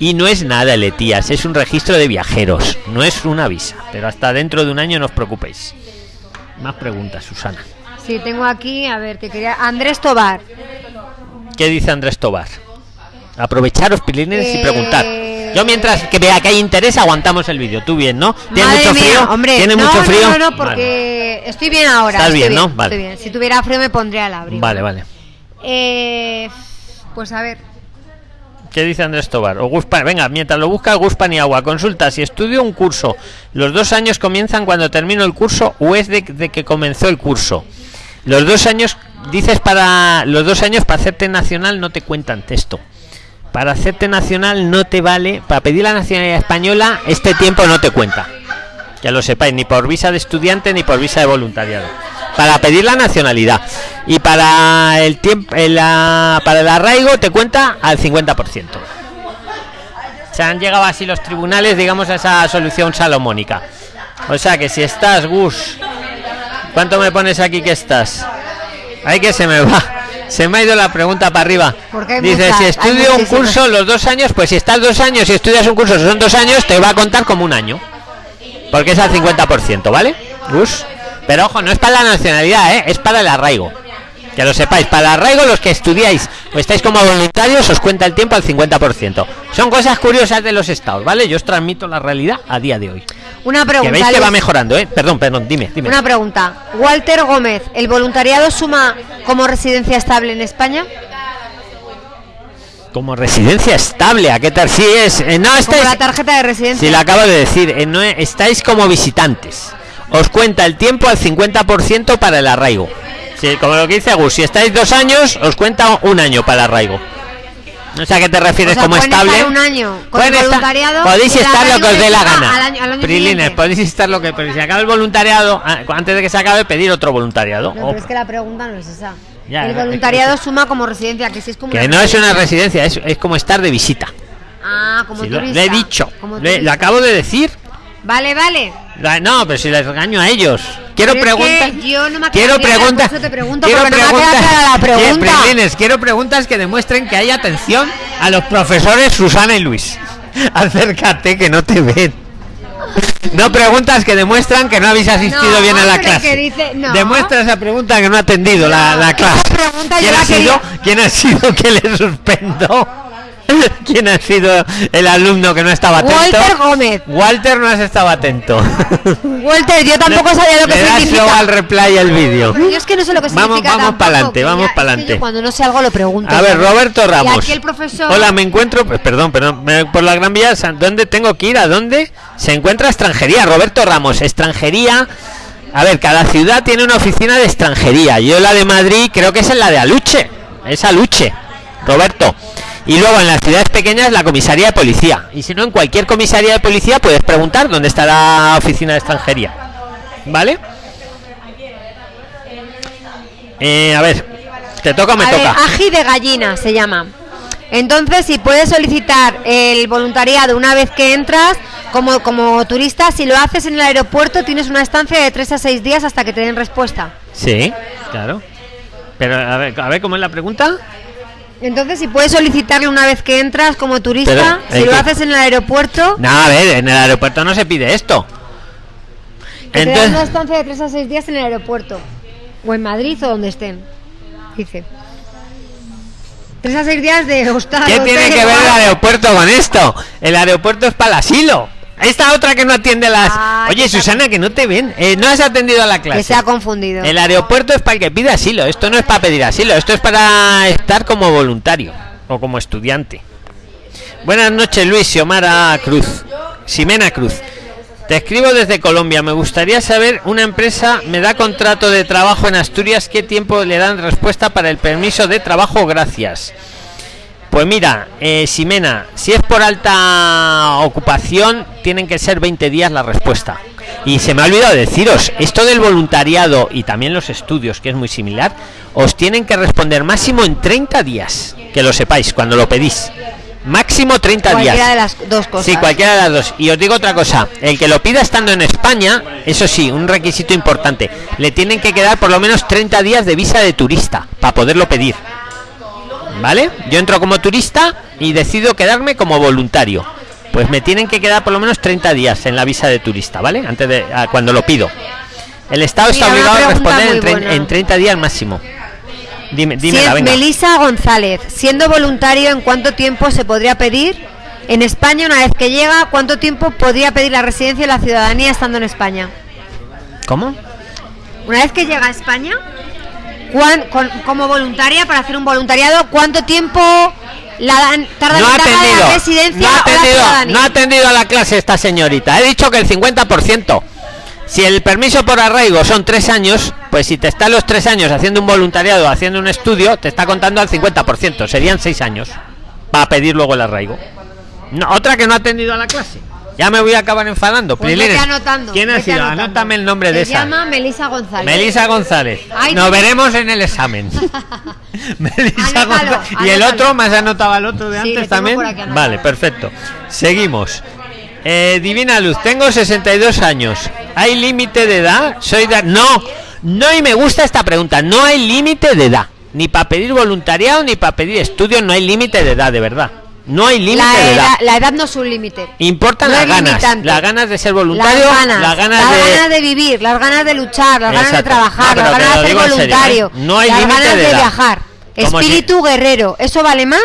Y no es nada el ETIAS, es un registro de viajeros, no es una visa. Pero hasta dentro de un año no os preocupéis. Más preguntas, Susana. Sí, tengo aquí, a ver, que quería. Andrés Tobar. ¿Qué dice Andrés Tobar? Aprovecharos, pilines, y Eh, preguntar. Yo mientras que vea que hay interés, aguantamos el vídeo. Tú bien, ¿no? ¿Tienes Madre mucho mía, frío? Hombre, ¿Tienes no, mucho frío? No, no, no, porque estoy bien ahora. Estás estoy bien, ¿no? Vale. estoy bien. Si tuviera frío me pondría al abrigo. Vale, vale. Eh, pues a ver. ¿Qué dice Andrés Tobar? O Guspa- venga, mientras lo busca Guspan y Agua, consulta si estudio un curso. ¿Los dos años comienzan cuando termino el curso o es de, de que comenzó el curso? Los dos años, dices para los dos años para hacerte nacional no te cuentan texto. para hacerte nacional no te vale, para pedir la nacionalidad española, este tiempo no te cuenta. Que lo sepáis, ni por visa de estudiante ni por visa de voluntariado. Para pedir la nacionalidad. Y para el tiempo, para el arraigo te cuenta al 50%. Se han llegado así los tribunales, digamos, a esa solución salomónica. O sea que si estás, Gus, ¿cuánto me pones aquí que estás? Ay, que se me va. Se me ha ido la pregunta para arriba. Dice, si estudio un curso los dos años, pues si estás dos años y estudias un curso son dos años, te va a contar como un año. Porque es al 50%, ¿vale? Gus. Pero ojo, no es para la nacionalidad, ¿eh? es para el arraigo. Que lo sepáis, para el arraigo los que estudiáis o estáis como voluntarios os cuenta el tiempo al 50%. Son cosas curiosas de los estados, ¿vale? Yo os transmito la realidad a día de hoy. Una pregunta. Que veis que va mejorando, ¿eh? Perdón, perdón, dime, dime. Una pregunta. Walter Gómez, ¿el voluntariado suma como residencia estable en España? Como residencia estable, ¿a qué tal? Si es. Eh, no estáis. la tarjeta de residencia. Si la acabo de decir, eh, no, estáis como visitantes. Os cuenta el tiempo al 50% para el arraigo. Sí, como lo que dice Gus, si estáis dos años, os cuenta un año para el arraigo. No sé a qué te refieres como estable. un año con voluntariado. podéis estar lo que os dé la gana. Prilines, podéis estar lo que. Pero si acaba el voluntariado, ah, antes de que se acabe, pedir otro voluntariado. No, pero es que la pregunta no es esa. el voluntariado suma como residencia, que si es como. Que no es una residencia, es, es como estar de visita. Ah, como turista. Lo, he dicho. lo acabo de decir. Vale, vale. No, pero si les regaño a ellos. Quiero preguntas. yo no me quiero preguntas. Quiero preguntas. No la pregunta. quiero preguntas que demuestren que hay atención a los profesores Susana y Luis. (laughs) Acércate que no te ven. No preguntas que demuestran que no habéis asistido bien a la clase. Dice, Demuestra esa pregunta que no ha atendido la, la, clase. ¿Quién ha, sido, ¿Quién ha sido que le suspendo? (laughs) ¿Quién ha sido el alumno que no estaba atento? Walter Gómez. Walter no has estado atento. (laughs) Walter, yo tampoco (laughs) sabía lo que Le significa. al replay el vídeo. Yo es que no sé lo que vamos, significa. Vamos para adelante, vamos para adelante. cuando no sé algo lo pregunto. A ver, Roberto Ramos. aquí el profesor... Hola, me encuentro, pues, perdón, perdón, por la Gran Vía, ¿dónde tengo que ir? ¿A dónde? Se encuentra extranjería, Roberto Ramos, extranjería. A ver, cada ciudad tiene una oficina de extranjería. Yo la de Madrid creo que es en la de Aluche. Es Aluche. Roberto. Y luego en las ciudades pequeñas la comisaría de policía. Y si no, en cualquier comisaría de policía puedes preguntar dónde está la oficina de extranjería. ¿Vale? Eh, a ver, ¿te toca o me toca? ají de gallina se llama. Entonces, si puedes solicitar el voluntariado una vez que entras, como, como turista, si lo haces en el aeropuerto, tienes una estancia de 3 a 6 días hasta que te den respuesta. Sí, claro. Pero a ver, a ver ¿cómo es la pregunta? Entonces, si puedes solicitarlo una vez que entras como turista, si lo haces en el aeropuerto. No, a ver, en el aeropuerto no se pide esto. Entonces, te una estancia de 3 a 6 días en el aeropuerto. O en Madrid o donde estén. Dice. 3 a 6 días de hostal. ¿Qué tiene que ver el (laughs) aeropuerto con esto? El aeropuerto es para el asilo. Esta otra que no atiende las. Ah, Oye, Susana, que no te ven. Eh, no has atendido a la clase. Que se ha confundido. El aeropuerto es para el que pide asilo. Esto no es para pedir asilo. Esto es para estar como voluntario o como estudiante. Buenas noches, Luis Xiomara Cruz. Ximena Cruz. Te escribo desde Colombia. Me gustaría saber, una empresa me da contrato de trabajo en Asturias, ¿qué tiempo le dan respuesta para el permiso de trabajo? Gracias. Pues mira, eh, Ximena, si es por alta ocupación, tienen que ser 20 días la respuesta. Y se me ha olvidado deciros, esto del voluntariado y también los estudios, que es muy similar, os tienen que responder máximo en 30 días, que lo sepáis cuando lo pedís. Máximo 30 días. Cualquiera de las dos cosas. Sí, cualquiera de las dos. Y os digo otra cosa, el que lo pida estando en España, eso sí, un requisito importante, le tienen que quedar por lo menos 30 días de visa de turista para poderlo pedir. ¿Vale? Yo entro como turista y decido quedarme como voluntario. Pues me tienen que quedar por lo menos 30 días en la visa de turista, ¿vale? Antes de cuando lo pido. El Estado está obligado a responder en, 30 días máximo. Dime, dime si Melisa González, siendo voluntario, ¿en cuánto tiempo se podría pedir? En España, una vez que llega, ¿cuánto tiempo podría pedir la residencia y la ciudadanía estando en España? ¿Cómo? Una vez que llega a España, como voluntaria para hacer un voluntariado, ¿cuánto tiempo la dan, tarda no ha atendido, la residencia no ha atendido, no ha atendido a la clase esta señorita. He dicho que el 50%. Si el permiso por arraigo son tres años, pues si te están los tres años haciendo un voluntariado, haciendo un estudio, te está contando al 50%, serían seis años. para pedir luego el arraigo. No, otra que no ha atendido a la clase. Ya me voy a acabar enfadando. Pues Prilines, vete anotando, ¿Quién ha sido? anotando. Anótame el nombre de Se esa. llama Melisa González. Melisa González. Ay, Nos no. veremos en el examen. (laughs) (laughs) Melisa Anótalo, González. ¿Y el otro? ¿Me has anotado al otro de Sí, antes también? Vale, perfecto. Seguimos. Eh, Divina Luz, tengo 62 años. ¿Hay límite de edad? Soy de... No, no y me gusta esta pregunta. No hay límite de edad. Ni para pedir voluntariado ni para pedir estudios no hay límite de edad, de verdad. No hay límite La de edad. la edad no es un límite. Importan no las ganas. limitante. Las ganas de ser voluntario, las ganas, las ganas las de... ganas de vivir, las ganas de luchar, las ganas de trabajar, No, las ganas de ser serio, voluntario, ¿eh? No hay las límite ganas de viajar. Si- Espíritu guerrero, eso vale más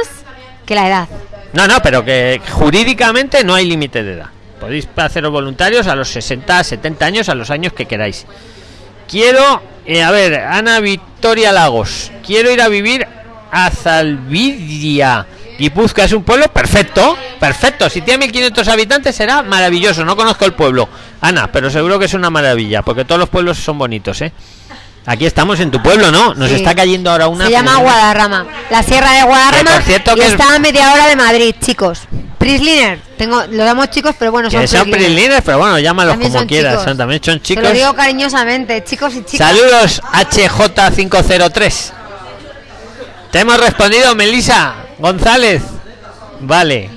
que la edad. No, no, pero que jurídicamente no hay límite de edad. Podéis haceros voluntarios a los 60, 70 años, a los años que queráis. Quiero, eh, a ver, Ana Victoria Lagos, quiero ir a vivir a Zalvidia. Guipúzcoa es un pueblo perfecto, perfecto. Si tiene 1500 habitantes será maravilloso. No conozco el pueblo, Ana, pero seguro que es una maravilla, porque todos los pueblos son bonitos, ¿eh? Aquí estamos en tu pueblo, ¿no? Nos Sí. está cayendo ahora una. Se llama Guadarrama, la sierra de Guadarrama Que, por cierto, y que es- está a media hora de Madrid, chicos. Prisliner, tengo, lo damos chicos, pero bueno, son Que son Prisliner. pero bueno, llámalos También como quieras. chicos. Son, también son Te chicos. lo digo cariñosamente, chicos y chicas. Saludos HJ503. Te hemos respondido, Melisa González. Vale,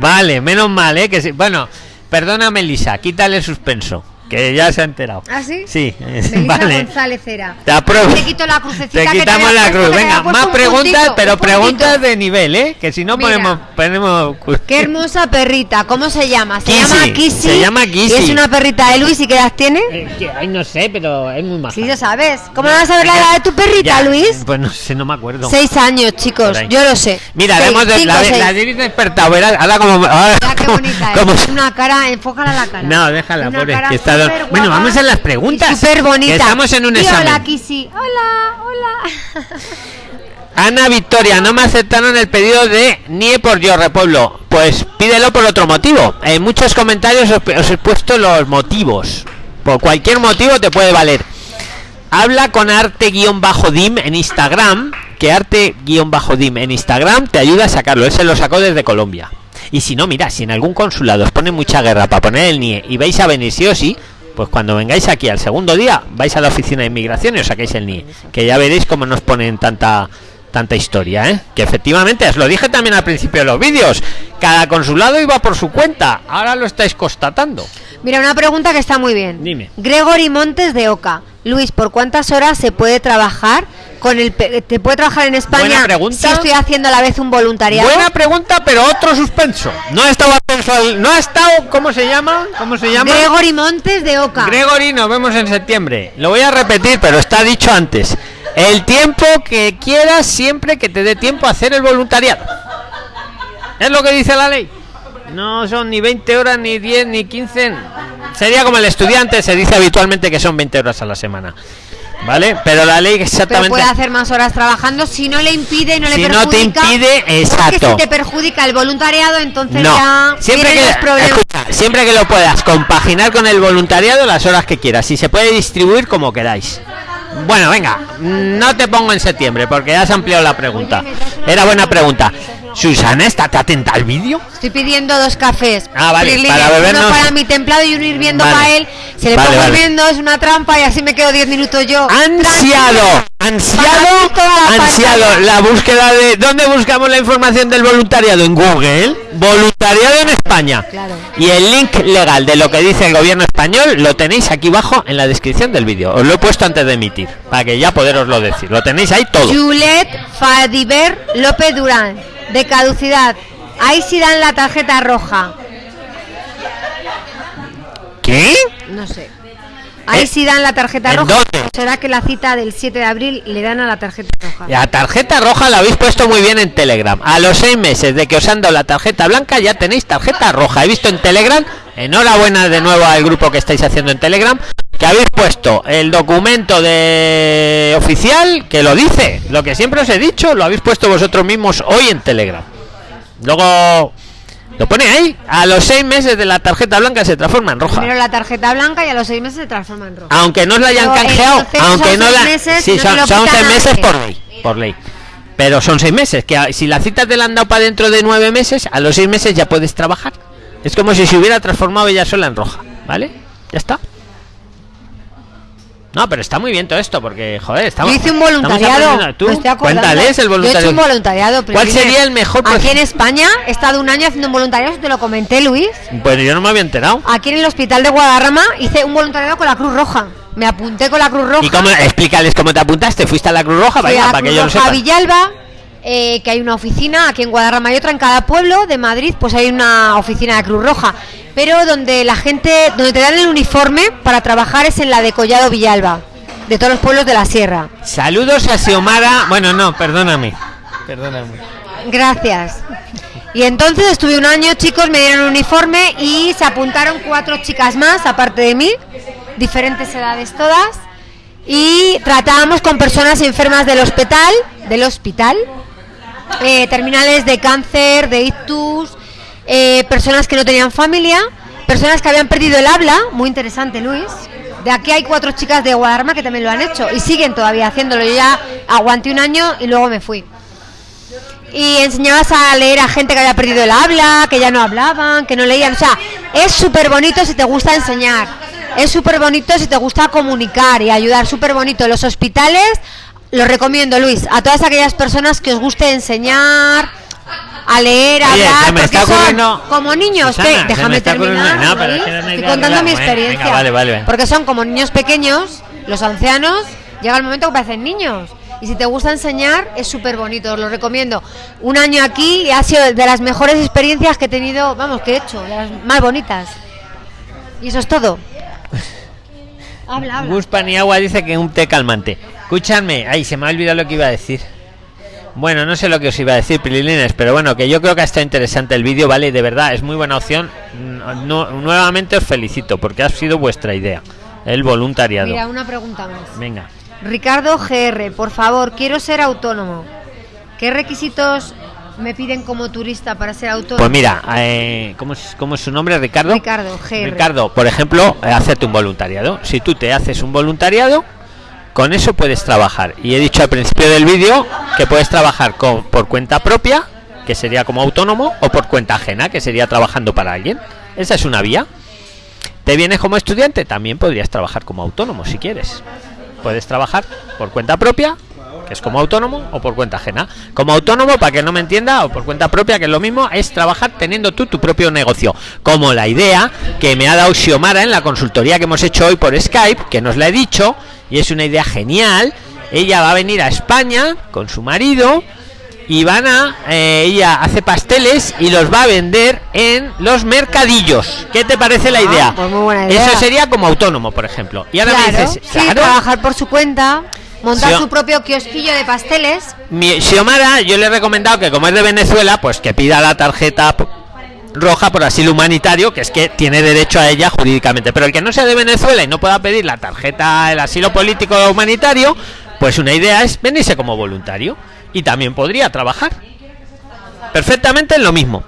vale, menos mal, ¿eh? Que sí. Bueno, perdona, Melisa, quítale el suspenso, que ya se ha enterado. ¿Ah, sí? Sí, Melissa (laughs) vale. González era. Te apruebo. Te quito la crucecita Te que te quitamos la cruz. Venga, más un preguntas, puntito, pero preguntas de nivel, ¿eh? Que si no Mira. ponemos. ponemos Qué hermosa perrita, ¿cómo se llama? Se Kissy, llama Kissy. se llama Y Kissy. es una perrita de Luis y qué edad tiene? Eh, que- ay, no sé, pero es muy maja. Sí, lo sabes. ¿Cómo no vas a ver la edad de tu perrita, Ya, Luis? Pues no sé, no me acuerdo. Seis años, chicos. Yo lo sé. Mira, Seis, hemos de, cinco, la, seis. la Diris despertado, ahora como... ahora Mira qué (laughs) como- bonita como- es. Una cara, enfócala la cara. No, déjala, pobre, que está- Bueno, vamos a las y preguntas, Súper bonita. estamos en un Di examen. Hola, Kissy. Hola, hola. (laughs) Ana Victoria, no me aceptaron el pedido de Nie por yo Repueblo. Pues pídelo por otro motivo. En muchos comentarios os, os he puesto los motivos. Por cualquier motivo te puede valer. Habla con arte-dim en Instagram. Que arte-dim en Instagram te ayuda a sacarlo. Él se lo sacó desde Colombia. Y si no, mira, si en algún consulado os pone mucha guerra para poner el NIE y vais a venir sí o sí, pues cuando vengáis aquí al segundo día, vais a la oficina de inmigración y os sacáis el NIE. Que ya veréis cómo nos ponen tanta tanta historia, ¿eh? Que efectivamente, os lo dije también al principio de los vídeos, cada consulado iba por su cuenta, ahora lo estáis constatando. Mira, una pregunta que está muy bien. Dime. Gregory Montes de Oca. Luis, ¿por cuántas horas se puede trabajar con el pe- te puede trabajar en España Buena pregunta. si estoy haciendo a la vez un voluntariado? Buena pregunta, pero otro suspenso. No ha estado no ha estado, ¿cómo se llama? ¿Cómo se llama? Gregory Montes de Oca. Gregory, nos vemos en septiembre. Lo voy a repetir, pero está dicho antes. El tiempo que quieras siempre que te dé tiempo a hacer el voluntariado. Es lo que dice la ley. No son ni 20 horas, ni 10, ni 15. Sería como el estudiante, se dice habitualmente que son 20 horas a la semana. ¿Vale? Pero la ley pero exactamente... puede hacer más horas trabajando si no le impide y no le Si no perjudica. te impide, exacto. si te perjudica el voluntariado, entonces No, ya siempre que, los problemas. escucha, siempre que lo puedas compaginar con el voluntariado las horas que quieras. Si se puede distribuir como queráis. Bueno, venga, no te pongo en septiembre porque ya has ampliado la pregunta. Era buena pregunta. Susana, ¿estate atenta al vídeo? Estoy pidiendo dos cafés. Ah, vale, para bebernos- Uno para mi templado y uno hirviendo Vale. para él. Se le Vale, pongo vale. hirviendo, es una trampa y así me quedo 10 minutos yo. Ansiado, ansiado, ansiado. La búsqueda de dónde buscamos la información del voluntariado en Google. Voluntariado en España. Claro. Y el link legal de lo que dice el gobierno español lo tenéis aquí abajo en la descripción del vídeo. Os lo he puesto antes de emitir para que ya poderoslo decir. Lo tenéis ahí todo. Julet Fadiver López Durán, de caducidad. Ahí sí dan la tarjeta roja. ¿Qué? No sé. Ahí Eh, sí dan la tarjeta ¿en roja. dónde? ¿O ¿Será que la cita del 7 de abril le dan a la tarjeta roja? La tarjeta roja la habéis puesto muy bien en Telegram. A los seis meses de que os han dado la tarjeta blanca ya tenéis tarjeta roja. He visto en Telegram, enhorabuena de nuevo al grupo que estáis haciendo en Telegram, que habéis puesto el documento de oficial que lo dice. Lo que siempre os he dicho, lo habéis puesto vosotros mismos hoy en Telegram. Luego lo pone ahí. A los seis meses de la tarjeta blanca se transforma en roja. Primero la tarjeta blanca y a los 6 meses se transforma en roja. Aunque no os la hayan Pero canjeado, aunque no seis la meses, sí, no son, son seis meses por ley, por ley. Pero son seis meses, que si la cita te la han dado para dentro de nueve meses, a los seis meses ya puedes trabajar. Es como si se hubiera transformado ella sola en roja, ¿vale? Ya está. No, pero está muy bien todo esto, porque, joder, estamos. Yo hice un voluntariado. Tú, estoy cuéntales el Yo he hecho voluntariado. un voluntariado. ¿Cuál Priscila. sería el mejor Aquí en España he estado un año haciendo un voluntariado, te lo comenté, Luis. Pues yo no me había enterado. Aquí en el hospital de Guadarrama hice un voluntariado con la Cruz Roja. Me apunté con la Cruz Roja. ¿Y cómo, explícales cómo te apuntaste? ¿Fuiste a la Cruz Roja? Fui a para que yo lo Roja sepa. Villalba, eh, que hay una oficina aquí en Guadarrama y otra en cada pueblo de Madrid, pues hay una oficina de Cruz Roja. Pero donde la gente, donde te dan el uniforme para trabajar es en la de Collado Villalba, de todos los pueblos de la sierra. Saludos a Xiomara. Bueno, no, perdóname. Perdóname. Gracias. Y entonces estuve un año, chicos, me dieron un uniforme y se apuntaron cuatro chicas más, aparte de mí, diferentes edades todas, y tratábamos con personas enfermas del hospital, del hospital, eh, terminales de cáncer, de ictus, eh, personas que no tenían familia, personas que habían perdido el habla, muy interesante, Luis. De aquí hay cuatro chicas de Guadarrama que también lo han hecho y siguen todavía haciéndolo. Yo ya aguanté un año y luego me fui y enseñabas a leer a gente que había perdido el habla, que ya no hablaban, que no leían. O sea, es súper bonito si te gusta enseñar. Es súper bonito si te gusta comunicar y ayudar. Súper bonito. Los hospitales, lo recomiendo, Luis, a todas aquellas personas que os guste enseñar, a leer, a Oye, hablar, me porque está son como niños. Susana, que- déjame terminar. no, pero es Luis, que no hay estoy contando de mi experiencia. Venga, vale, vale, vale. Porque son como niños pequeños, los ancianos, llega el momento que parecen niños. Y si te gusta enseñar, es súper bonito, os lo recomiendo. Un año aquí y ha sido de las mejores experiencias que he tenido, vamos, que he hecho, de las más bonitas. Y eso es todo. (laughs) Habla, habla. Gus Paniagua dice que un té calmante. Escúchame, ay, se me ha olvidado lo que iba a decir. Bueno, no sé lo que os iba a decir, Prilines, pero bueno, que yo creo que ha estado interesante el vídeo, ¿vale? De verdad, es muy buena opción. No- nuevamente os felicito porque ha sido vuestra idea, el voluntariado. Mira, una pregunta más. Venga. Ricardo GR, por favor, quiero ser autónomo. ¿Qué requisitos me piden como turista para ser autónomo? Pues mira, eh, ¿cómo, es, ¿cómo es su nombre, Ricardo? Ricardo GR. Ricardo, por ejemplo, eh, hacerte un voluntariado. Si tú te haces un voluntariado, con eso puedes trabajar. Y he dicho al principio del vídeo que puedes trabajar con, por cuenta propia, que sería como autónomo, o por cuenta ajena, que sería trabajando para alguien. Esa es una vía. ¿Te vienes como estudiante? También podrías trabajar como autónomo si quieres. Puedes trabajar por cuenta propia, que es como autónomo, o por cuenta ajena. Como autónomo, para que no me entienda, o por cuenta propia, que es lo mismo, es trabajar teniendo tú tu propio negocio. Como la idea que me ha dado Xiomara en la consultoría que hemos hecho hoy por Skype, que nos la he dicho, y es una idea genial. Ella va a venir a España con su marido y van a eh, ella hace pasteles y los va a vender en los mercadillos qué te parece la Ah, idea pues muy buena idea. eso sería como autónomo por ejemplo y ahora me dices sí, claro, trabajar por su cuenta, montar su propio kiosquillo de pasteles. mi Xiomara yo le he recomendado que como es de Venezuela pues que pida la tarjeta roja por asilo humanitario que es que tiene derecho a ella jurídicamente. Pero el que no sea de Venezuela y no pueda pedir la tarjeta el asilo político o humanitario pues una idea es venirse como voluntario. Y también podría trabajar. Perfectamente en lo mismo.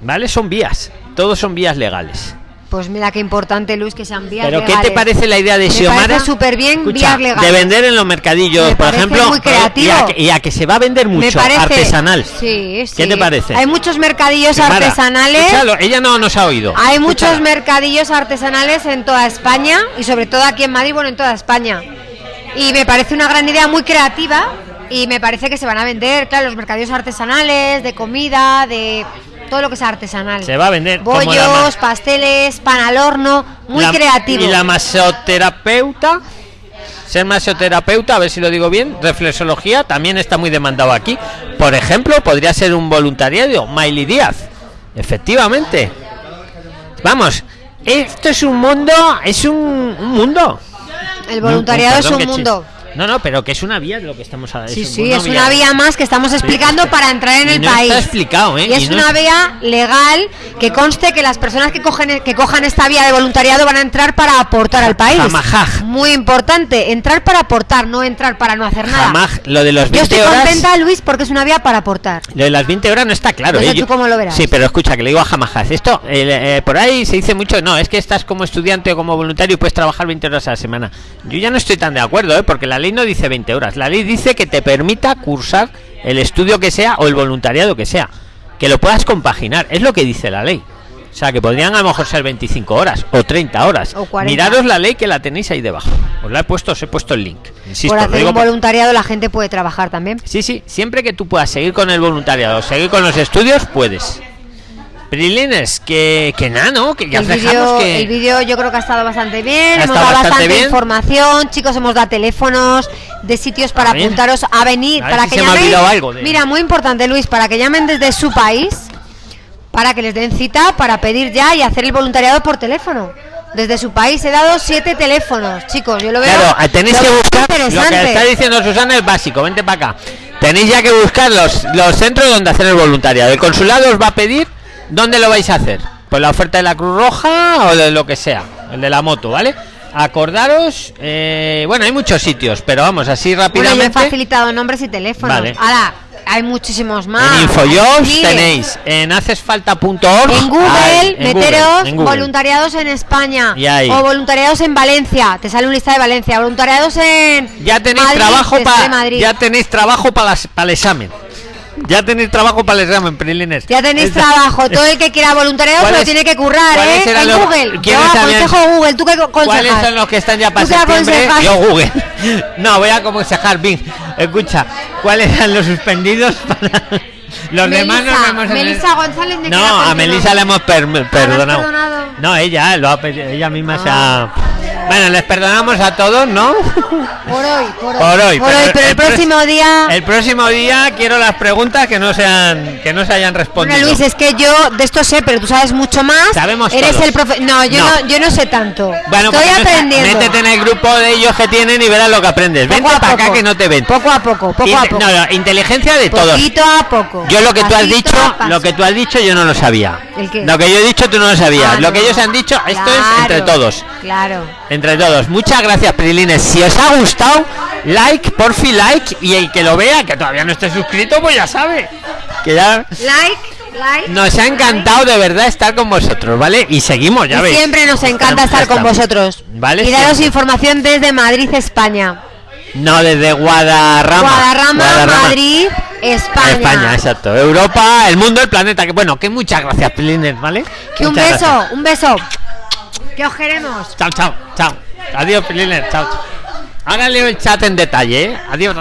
Vale son vías. Todos son vías legales Pues mira qué importante, Luis, que sean vías pero qué te parece la idea de Xiomara súper bien Escucha, vías legales. de vender en los mercadillos Me por ejemplo muy eh, creativo. y a, que, y a que se va a vender mucho parece- artesanal Sí, sí. ¿Qué te parece? Hay muchos mercadillos Xiomara, artesanales. escúchalo, ella no nos ha oído Hay muchos mercadillos artesanales en toda España y sobre todo aquí en Madrid, bueno, en toda España. Y me parece una gran idea muy creativa y me parece que se van a vender, claro, los mercadillos artesanales, de comida, de todo lo que sea artesanal. se va a vender Bollos, pasteles, pan al horno, muy la- creativo. y la masoterapeuta ser masoterapeuta a ver si lo digo bien reflexología también está muy demandado aquí por ejemplo podría ser un voluntariado Miley Díaz efectivamente vamos esto es un mundo es un, un mundo El voluntariado No, es un mundo. No no pero que es una vía de lo que estamos hablando Sí, sí, es una vía más que estamos explicando para entrar en y el no país. está explicado, ¿eh? Y es Y no una vía legal que conste que las personas que cogen que cojan esta vía de voluntariado van a entrar para aportar al país. Jamajaj. Muy importante, entrar para aportar, no entrar para no hacer nada. jamás lo de los Yo 20 estoy horas contenta, Luis, porque es una vía para aportar. Lo de las 20 horas no está claro. No sé ¿eh? Yo- tú cómo lo verás. Sí, pero escucha, que le digo a Jamajaz. Esto, eh, eh, por ahí se dice mucho, no, es que estás como estudiante o como voluntario y puedes trabajar 20 horas a la semana. Yo ya no estoy tan de acuerdo, ¿eh? porque la ley no dice 20 horas. La ley dice que te permita cursar el estudio que sea o el voluntariado que sea. Que lo puedas compaginar, es lo que dice la ley. O sea, que podrían a lo mejor ser 25 horas o 30 horas. O 40. Miraros la ley que la tenéis ahí debajo. Os la he puesto, os he puesto el link. Insisto, Por hacer digo un por- voluntariado la gente puede trabajar también. Sí, sí, siempre que tú puedas seguir con el voluntariado, seguir con los estudios, puedes. Prilines, que, que nada, ¿no? Que ya el que... el vídeo yo creo que ha estado bastante bien, Ha hemos dado bastante bastante bien. información, chicos, hemos dado teléfonos de sitios para A apuntaros a venir, A para si que se me ha llamen. olvidado algo de- Mira, muy importante, Luis, para que llamen desde su país, para que les den cita, para pedir ya y hacer el voluntariado por teléfono. Desde su país he dado siete teléfonos, chicos, yo lo veo. Claro, eh, tenéis que buscar lo que está diciendo Susana es básico, vente para acá. Tenéis ya que buscar los, los centros donde hacer el voluntariado. El consulado os va a pedir dónde lo vais a hacer. Pues la oferta de la Cruz Roja o de lo que sea, el de la moto, ¿vale? Acordaros, eh, bueno, hay muchos sitios, pero vamos, así Bueno, yo he rápidamente. facilitado nombres y teléfonos. Vale. Ahora, hay muchísimos más. en Infojobs tenéis, en hacesfalta.org. En Google, hay, en Google, meteros en Google. voluntariados en España. Y ahí. O voluntariados en Valencia. Te sale un lista de Valencia. Voluntariados en. ya tenéis Madrid, trabajo para ya tenéis trabajo para el examen ya tenéis trabajo para el examen Prilines Ya tenéis Esta- trabajo. Todo el que quiera voluntariado se lo ¿Cuáles- tiene que currar, ¿eh? En los- Google. Yo habían- aconsejo Google. ¿Tú qué aconsejas? ¿Cuáles son los que están ya para ¿Tú qué septiembre? Yo Google. (laughs) No, voy a aconsejar Bing. Escucha, ¿cuáles eran los suspendidos (laughs) para los demás? Nos vemos en el- Melissa González, ¿de No, a? Melissa le hemos per- perdonado. perdonado? No, ella lo ha ella misma se Ah. ha Bueno, les perdonamos a todos, ¿no? Por hoy, por hoy. Por hoy, Por hoy, pero el pros- próximo día. El próximo día quiero las preguntas que no sean que no se hayan respondido. Bueno, Luis, es que yo de esto sé, pero tú sabes mucho más. Sabemos Eres todos. el profe. No, yo No. no. yo no sé tanto. Bueno, Estoy pues aprendiendo. métete en el grupo de ellos que tienen y verás lo que aprendes. Vente para acá que no te ven. Poco a poco, poco a poco. no, no, inteligencia de todos. Poquito a poco. Yo lo que tú has dicho, lo que tú has dicho yo no lo sabía. ¿El qué? Lo que yo he dicho tú no lo sabías. Ah, lo que ellos han dicho, esto es entre Claro, todos. Claro. Entre todos. Muchas gracias, Prilines. Si os ha gustado, like, porfi like y el que lo vea, que todavía no esté suscrito, pues ya sabe. Que ya Like, like. nos ha encantado de verdad estar con vosotros, ¿vale? Y seguimos, ya Y veis. siempre nos encanta estar con vosotros. Vale, Y daros siempre. información desde Madrid, España. No, desde Guadarrama. Guadarrama, Madrid, España. España, exacto. Europa, el mundo, el planeta. Que bueno, que muchas gracias, Prilines, ¿vale? Que un beso, gracias. un beso. Que os queremos. Chao, chao, chao. Adiós, Prilines, chao. Ahora leo el chat en detalle, ¿eh? Adiós.